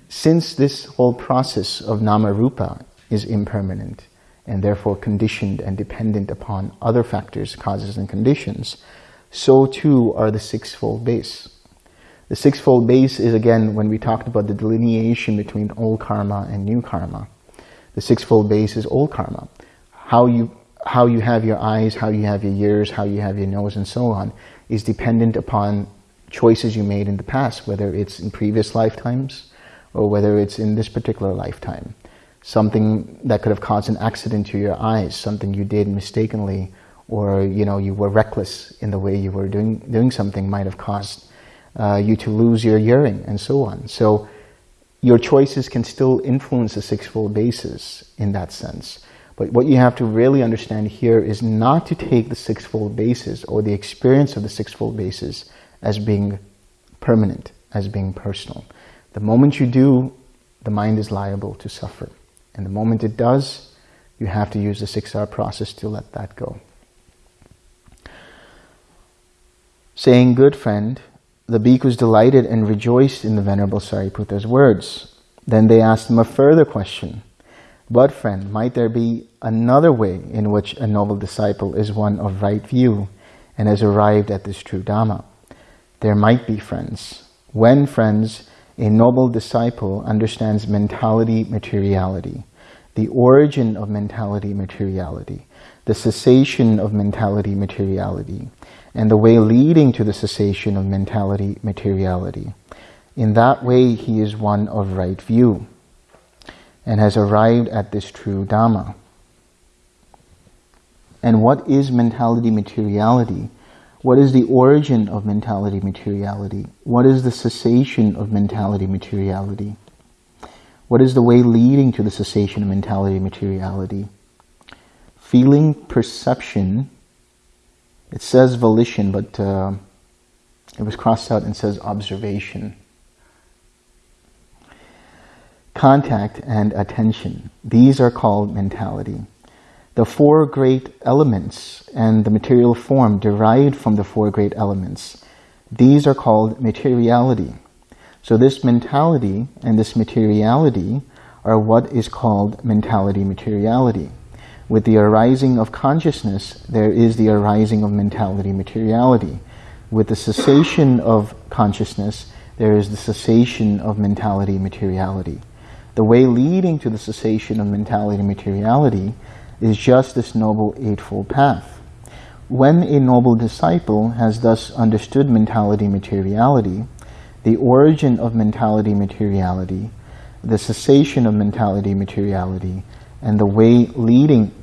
Since this whole process of nama rupa is impermanent and therefore conditioned and dependent upon other factors, causes and conditions, so too are the sixfold base. The sixfold base is again when we talked about the delineation between old karma and new karma. The sixfold base is old karma. How you how you have your eyes, how you have your ears, how you have your nose, and so on, is dependent upon choices you made in the past, whether it's in previous lifetimes or whether it's in this particular lifetime. Something that could have caused an accident to your eyes, something you did mistakenly, or you know you were reckless in the way you were doing doing something might have caused uh, you to lose your hearing, and so on. So your choices can still influence the sixfold bases in that sense. But what you have to really understand here is not to take the sixfold bases or the experience of the sixfold bases as being permanent, as being personal. The moment you do, the mind is liable to suffer. And the moment it does, you have to use the 6R process to let that go. Saying, good friend, the bhikkhus delighted and rejoiced in the Venerable Sariputta's words. Then they asked him a further question. But friend, might there be another way in which a noble disciple is one of right view and has arrived at this true Dhamma? There might be friends. When friends, a noble disciple understands mentality materiality, the origin of mentality materiality, the cessation of mentality materiality, and the way leading to the cessation of mentality materiality. In that way, he is one of right view and has arrived at this true Dhamma. And what is mentality materiality? What is the origin of mentality materiality? What is the cessation of mentality materiality? What is the way leading to the cessation of mentality materiality? Feeling, perception, it says volition, but uh, it was crossed out and says observation contact, and attention. These are called mentality. The four great elements and the material form derived from the four great elements. These are called materiality. So this mentality and this materiality are what is called mentality materiality. With the arising of consciousness, there is the arising of mentality materiality. With the cessation of consciousness, there is the cessation of mentality materiality. The way leading to the cessation of mentality, materiality is just this Noble Eightfold Path. When a noble disciple has thus understood mentality, materiality, the origin of mentality materiality, the cessation of mentality materiality, and the way leading,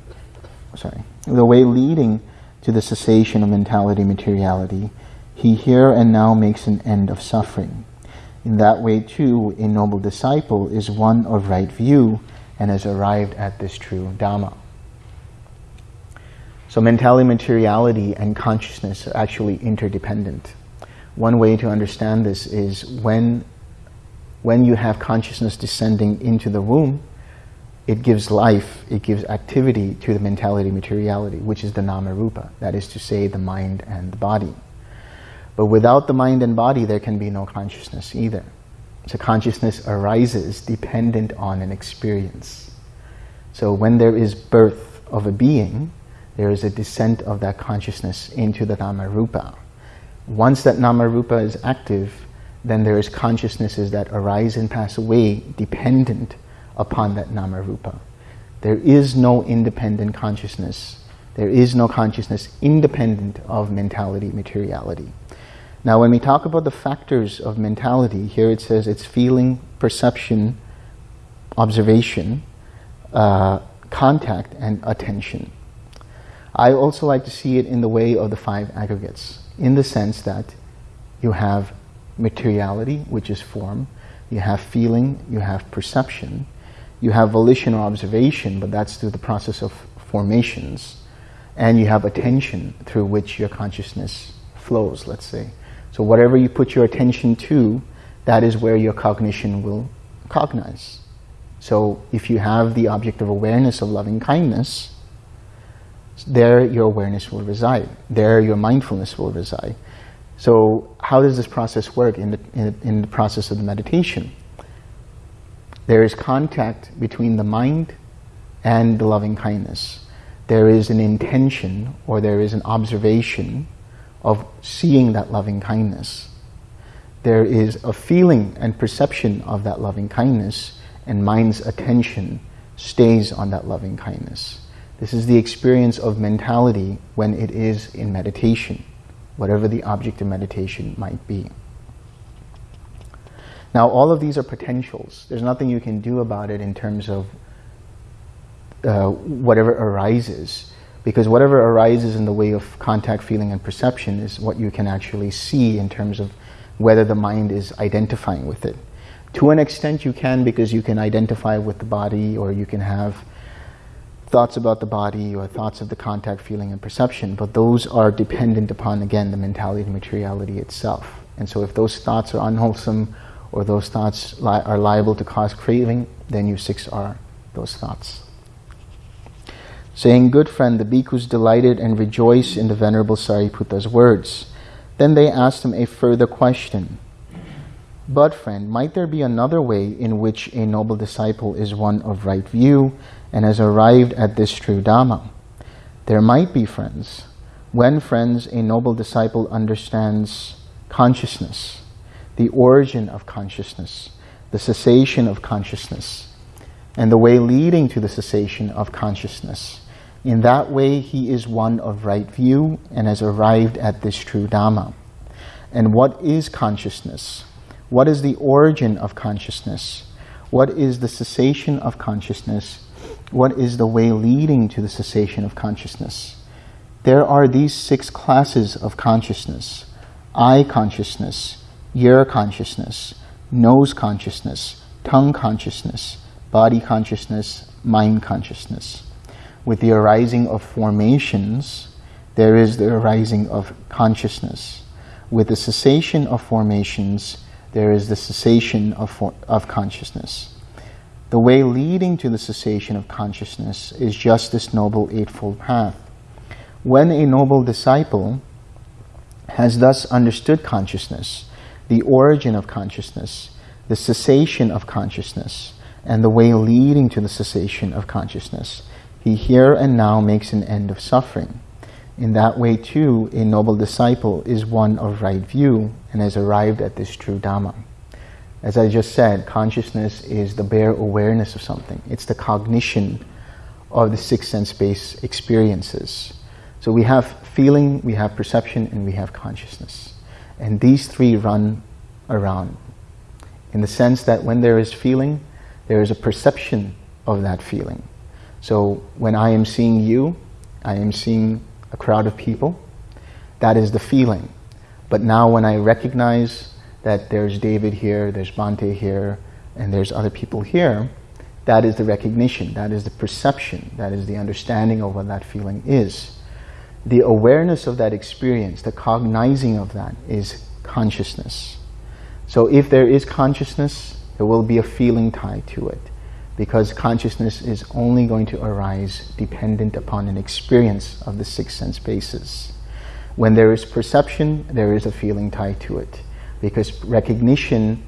sorry, the way leading to the cessation of mentality materiality, he here and now makes an end of suffering. In that way too, a noble disciple is one of right view and has arrived at this true Dhamma. So mentality, materiality, and consciousness are actually interdependent. One way to understand this is when, when you have consciousness descending into the womb, it gives life, it gives activity to the mentality materiality, which is the nama rupa, that is to say the mind and the body. But without the mind and body, there can be no consciousness either. So consciousness arises dependent on an experience. So when there is birth of a being, there is a descent of that consciousness into the nama rupa. Once that nama rupa is active, then there is consciousnesses that arise and pass away dependent upon that nama rupa. There is no independent consciousness. There is no consciousness independent of mentality, materiality. Now when we talk about the factors of mentality, here it says it's feeling, perception, observation, uh, contact, and attention. I also like to see it in the way of the five aggregates, in the sense that you have materiality, which is form, you have feeling, you have perception, you have volition or observation, but that's through the process of formations, and you have attention through which your consciousness flows, let's say. So whatever you put your attention to, that is where your cognition will cognize. So if you have the object of awareness of loving kindness, there your awareness will reside. There your mindfulness will reside. So how does this process work in the, in in the process of the meditation? There is contact between the mind and the loving kindness. There is an intention or there is an observation of seeing that loving kindness. There is a feeling and perception of that loving kindness and mind's attention stays on that loving kindness. This is the experience of mentality when it is in meditation, whatever the object of meditation might be. Now, all of these are potentials. There's nothing you can do about it in terms of uh, whatever arises, because whatever arises in the way of contact, feeling, and perception is what you can actually see in terms of whether the mind is identifying with it. To an extent you can because you can identify with the body or you can have thoughts about the body or thoughts of the contact, feeling, and perception, but those are dependent upon, again, the mentality and materiality itself. And so if those thoughts are unwholesome or those thoughts li are liable to cause craving, then you 6R those thoughts. Saying, good friend, the bhikkhus delighted and rejoiced in the Venerable Sariputta's words. Then they asked him a further question. But friend, might there be another way in which a noble disciple is one of right view and has arrived at this true Dhamma. There might be friends. When friends, a noble disciple understands consciousness, the origin of consciousness, the cessation of consciousness, and the way leading to the cessation of consciousness. In that way, he is one of right view and has arrived at this true Dhamma. And what is consciousness? What is the origin of consciousness? What is the cessation of consciousness? what is the way leading to the cessation of consciousness. There are these six classes of consciousness. Eye consciousness, ear consciousness, nose consciousness, tongue consciousness, body consciousness, mind consciousness. With the arising of formations, there is the arising of consciousness. With the cessation of formations, there is the cessation of, of consciousness. The way leading to the cessation of consciousness is just this Noble Eightfold Path. When a noble disciple has thus understood consciousness, the origin of consciousness, the cessation of consciousness, and the way leading to the cessation of consciousness, he here and now makes an end of suffering. In that way too, a noble disciple is one of right view and has arrived at this true Dhamma. As I just said, consciousness is the bare awareness of something. It's the cognition of the six sense-based experiences. So we have feeling, we have perception, and we have consciousness. And these three run around. In the sense that when there is feeling, there is a perception of that feeling. So when I am seeing you, I am seeing a crowd of people. That is the feeling. But now when I recognize that there's David here, there's Bhante here, and there's other people here, that is the recognition, that is the perception, that is the understanding of what that feeling is. The awareness of that experience, the cognizing of that is consciousness. So if there is consciousness, there will be a feeling tied to it because consciousness is only going to arise dependent upon an experience of the six sense bases. When there is perception, there is a feeling tied to it because recognition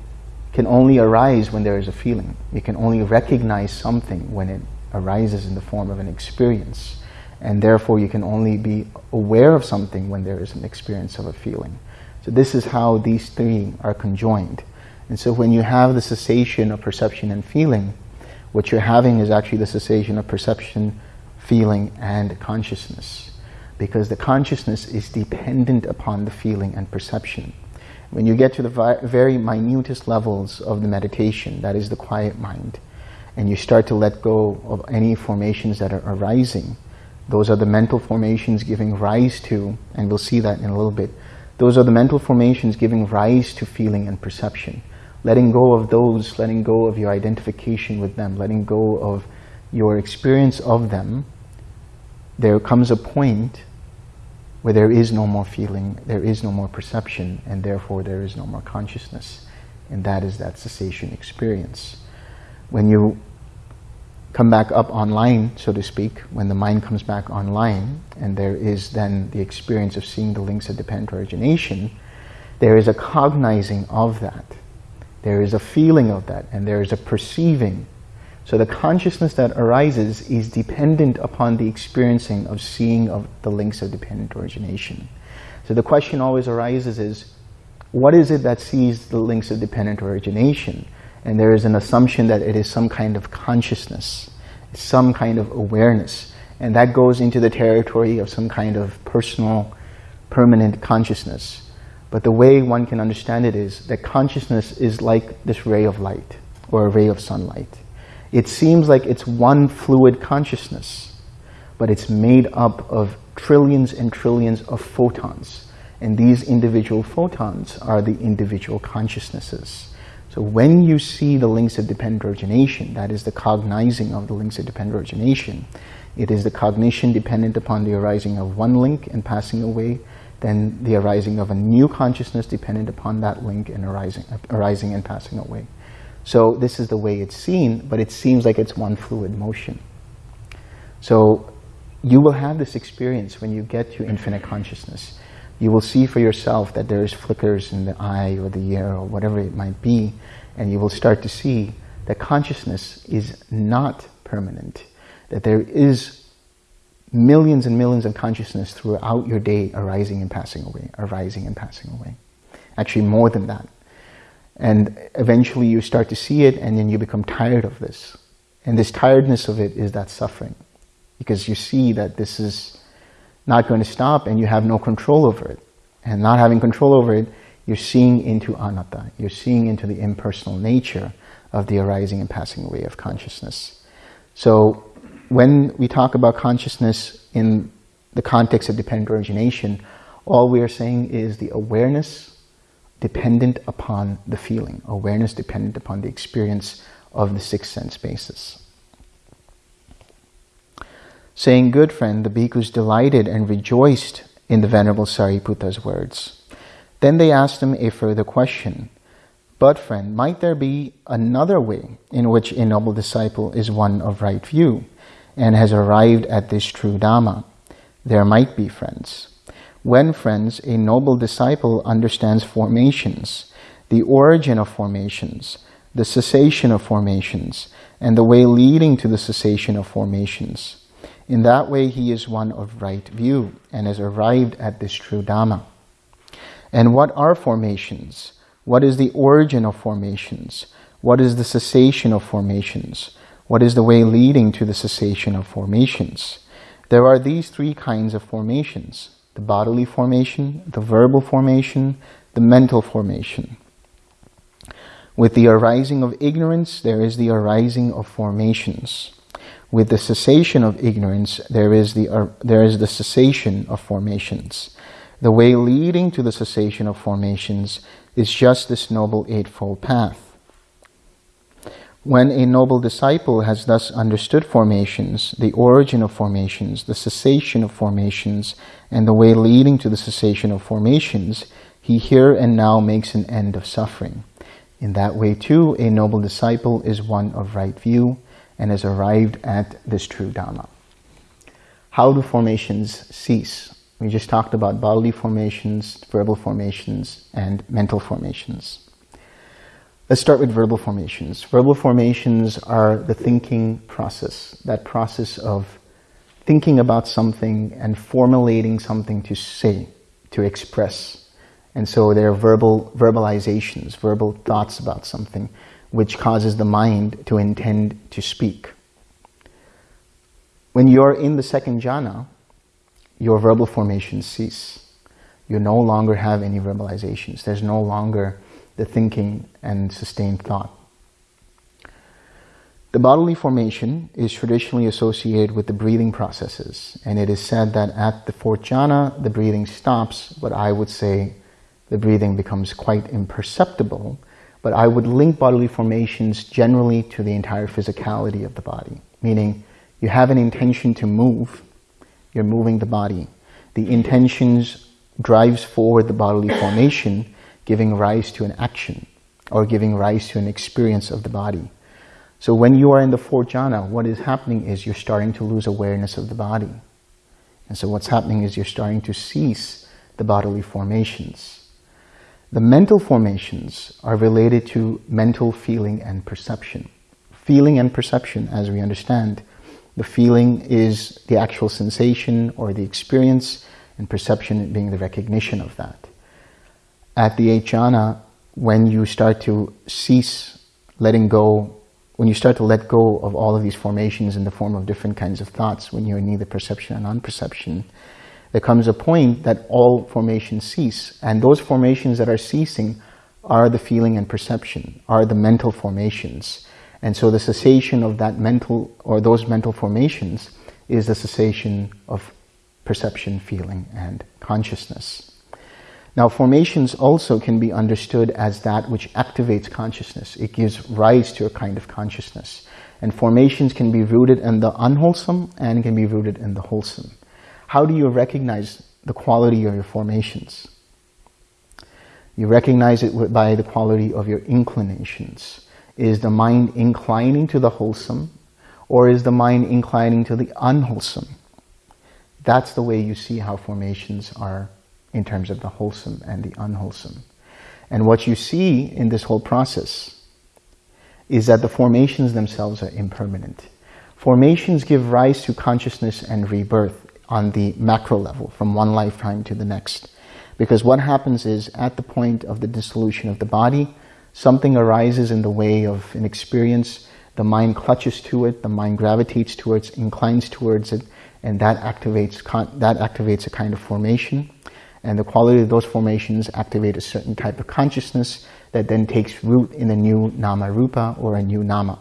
can only arise when there is a feeling. You can only recognize something when it arises in the form of an experience. And therefore you can only be aware of something when there is an experience of a feeling. So this is how these three are conjoined. And so when you have the cessation of perception and feeling, what you're having is actually the cessation of perception, feeling, and consciousness. Because the consciousness is dependent upon the feeling and perception. When you get to the very minutest levels of the meditation, that is the quiet mind, and you start to let go of any formations that are arising, those are the mental formations giving rise to, and we'll see that in a little bit, those are the mental formations giving rise to feeling and perception. Letting go of those, letting go of your identification with them, letting go of your experience of them, there comes a point where there is no more feeling, there is no more perception, and therefore there is no more consciousness. And that is that cessation experience. When you come back up online, so to speak, when the mind comes back online, and there is then the experience of seeing the links of dependent origination, there is a cognizing of that. There is a feeling of that, and there is a perceiving. So the consciousness that arises is dependent upon the experiencing of seeing of the links of dependent origination. So the question always arises is, what is it that sees the links of dependent origination? And there is an assumption that it is some kind of consciousness, some kind of awareness, and that goes into the territory of some kind of personal, permanent consciousness. But the way one can understand it is that consciousness is like this ray of light or a ray of sunlight. It seems like it's one fluid consciousness, but it's made up of trillions and trillions of photons. And these individual photons are the individual consciousnesses. So when you see the links of dependent origination, that is the cognizing of the links of dependent origination, it is the cognition dependent upon the arising of one link and passing away, then the arising of a new consciousness dependent upon that link and arising, arising and passing away. So this is the way it's seen, but it seems like it's one fluid motion. So you will have this experience when you get to infinite consciousness you will see for yourself that there's flickers in the eye or the ear or whatever it might be, and you will start to see that consciousness is not permanent, that there is millions and millions of consciousness throughout your day arising and passing away, arising and passing away. Actually, more than that. And eventually you start to see it and then you become tired of this. And this tiredness of it is that suffering. Because you see that this is not going to stop and you have no control over it. And not having control over it, you're seeing into anatta. You're seeing into the impersonal nature of the arising and passing away of consciousness. So when we talk about consciousness in the context of dependent origination, all we are saying is the awareness dependent upon the feeling, awareness dependent upon the experience of the six sense bases. Saying, good friend, the bhikkhus delighted and rejoiced in the Venerable Sariputta's words. Then they asked him a further question. But friend, might there be another way in which a noble disciple is one of right view and has arrived at this true Dhamma? There might be, friends. When, friends, a noble disciple understands formations, the origin of formations, the cessation of formations, and the way leading to the cessation of formations, in that way, he is one of right view and has arrived at this true Dhamma. And what are formations? What is the origin of formations? What is the cessation of formations? What is the way leading to the cessation of formations? There are these three kinds of formations. The bodily formation, the verbal formation, the mental formation. With the arising of ignorance, there is the arising of formations. With the cessation of ignorance, there is the, uh, there is the cessation of formations. The way leading to the cessation of formations is just this Noble Eightfold Path. When a noble disciple has thus understood formations, the origin of formations, the cessation of formations, and the way leading to the cessation of formations, he here and now makes an end of suffering. In that way too, a noble disciple is one of right view and has arrived at this true Dhamma. How do formations cease? We just talked about bodily formations, verbal formations, and mental formations. Let's start with verbal formations. Verbal formations are the thinking process, that process of thinking about something and formulating something to say, to express. And so there are verbal verbalizations, verbal thoughts about something, which causes the mind to intend to speak. When you're in the second jhana, your verbal formations cease. You no longer have any verbalizations. There's no longer the thinking and sustained thought. The bodily formation is traditionally associated with the breathing processes, and it is said that at the fourth jhana, the breathing stops, but I would say the breathing becomes quite imperceptible, but I would link bodily formations generally to the entire physicality of the body, meaning you have an intention to move, you're moving the body. The intentions drives forward the bodily formation, giving rise to an action or giving rise to an experience of the body. So when you are in the fourth jhana, what is happening is you're starting to lose awareness of the body. And so what's happening is you're starting to cease the bodily formations. The mental formations are related to mental feeling and perception. Feeling and perception, as we understand, the feeling is the actual sensation or the experience, and perception being the recognition of that. At the jhana, when you start to cease letting go, when you start to let go of all of these formations in the form of different kinds of thoughts, when you're in neither perception and non-perception, there comes a point that all formations cease. And those formations that are ceasing are the feeling and perception, are the mental formations. And so the cessation of that mental, or those mental formations, is the cessation of perception, feeling, and consciousness. Now, formations also can be understood as that which activates consciousness. It gives rise to a kind of consciousness. And formations can be rooted in the unwholesome and can be rooted in the wholesome. How do you recognize the quality of your formations? You recognize it by the quality of your inclinations. Is the mind inclining to the wholesome or is the mind inclining to the unwholesome? That's the way you see how formations are in terms of the wholesome and the unwholesome. And what you see in this whole process is that the formations themselves are impermanent. Formations give rise to consciousness and rebirth on the macro level from one lifetime to the next. Because what happens is at the point of the dissolution of the body, something arises in the way of an experience, the mind clutches to it, the mind gravitates towards, inclines towards it, and that activates, that activates a kind of formation. And the quality of those formations activate a certain type of consciousness that then takes root in a new nama rupa or a new nama.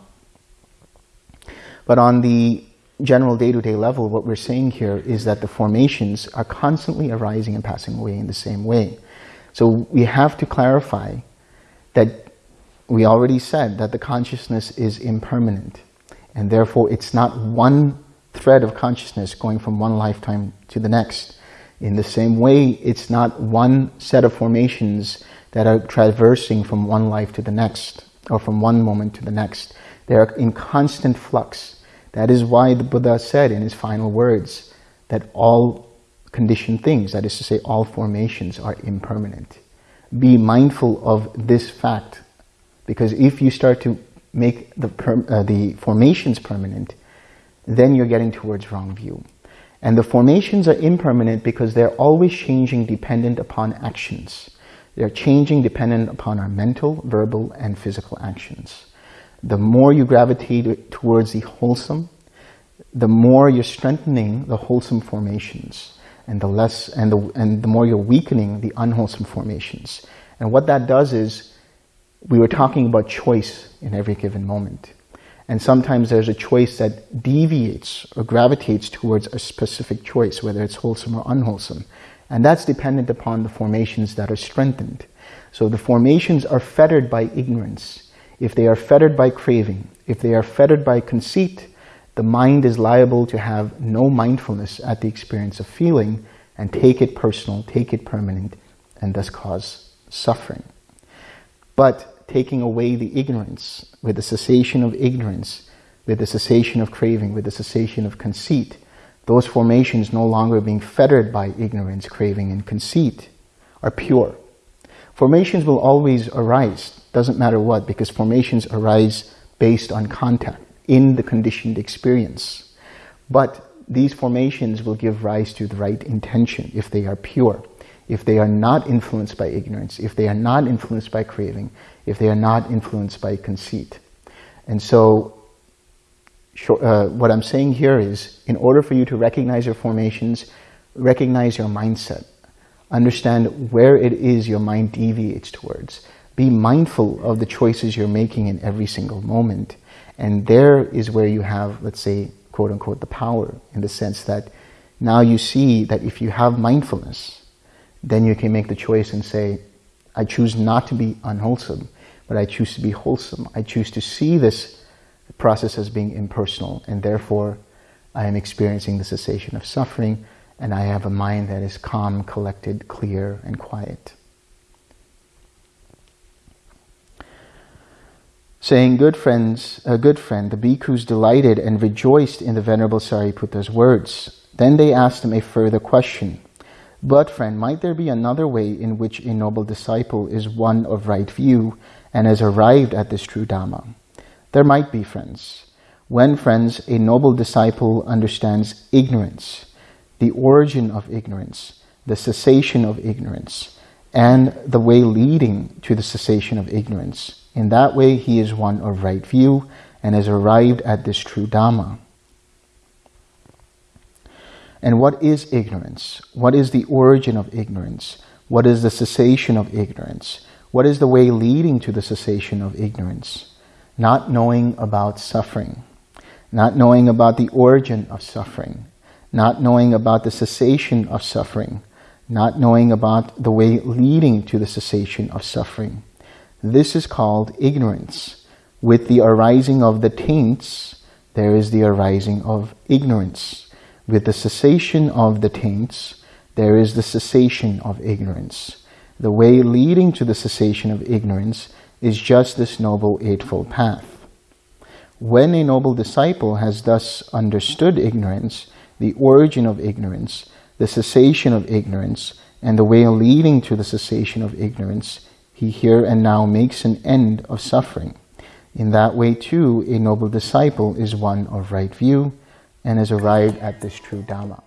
But on the general day-to-day -day level, what we're saying here is that the formations are constantly arising and passing away in the same way. So we have to clarify that we already said that the consciousness is impermanent and therefore it's not one thread of consciousness going from one lifetime to the next. In the same way, it's not one set of formations that are traversing from one life to the next or from one moment to the next. They're in constant flux. That is why the Buddha said in his final words that all conditioned things, that is to say all formations are impermanent. Be mindful of this fact because if you start to make the, uh, the formations permanent, then you're getting towards wrong view. And the formations are impermanent because they're always changing dependent upon actions. They're changing dependent upon our mental, verbal, and physical actions the more you gravitate towards the wholesome, the more you're strengthening the wholesome formations and the less and the and the more you're weakening the unwholesome formations. And what that does is we were talking about choice in every given moment. And sometimes there's a choice that deviates or gravitates towards a specific choice, whether it's wholesome or unwholesome. And that's dependent upon the formations that are strengthened. So the formations are fettered by ignorance. If they are fettered by craving, if they are fettered by conceit, the mind is liable to have no mindfulness at the experience of feeling and take it personal, take it permanent, and thus cause suffering. But taking away the ignorance, with the cessation of ignorance, with the cessation of craving, with the cessation of conceit, those formations no longer being fettered by ignorance, craving, and conceit are pure. Formations will always arise, doesn't matter what, because formations arise based on contact in the conditioned experience. But these formations will give rise to the right intention if they are pure, if they are not influenced by ignorance, if they are not influenced by craving, if they are not influenced by conceit. And so uh, what I'm saying here is, in order for you to recognize your formations, recognize your mindset. Understand where it is your mind deviates towards. Be mindful of the choices you're making in every single moment. And there is where you have, let's say, quote unquote, the power in the sense that now you see that if you have mindfulness, then you can make the choice and say, I choose not to be unwholesome, but I choose to be wholesome. I choose to see this process as being impersonal and therefore I am experiencing the cessation of suffering and I have a mind that is calm, collected, clear, and quiet. Saying, good friends, a good friend, the bhikkhus delighted and rejoiced in the Venerable Sariputta's words. Then they asked him a further question. But friend, might there be another way in which a noble disciple is one of right view and has arrived at this true Dhamma? There might be friends. When, friends, a noble disciple understands ignorance, the origin of ignorance, the cessation of ignorance, and the way leading to the cessation of ignorance, in that way he is one of right view and has arrived at this true Dhamma. And what is ignorance? What is the origin of ignorance? What is the cessation of ignorance? What is the way leading to the cessation of ignorance? not knowing about suffering, not knowing about the origin of suffering, not knowing about the cessation of suffering, not knowing about the way leading to the cessation of suffering. This is called ignorance. With the arising of the taints, there is the arising of ignorance. With the cessation of the taints, there is the cessation of ignorance. The way leading to the cessation of ignorance is just this Noble Eightfold Path. When a noble disciple has thus understood ignorance, the origin of ignorance, the cessation of ignorance, and the way leading to the cessation of ignorance, he here and now makes an end of suffering. In that way, too, a noble disciple is one of right view and has arrived at this true Dhamma.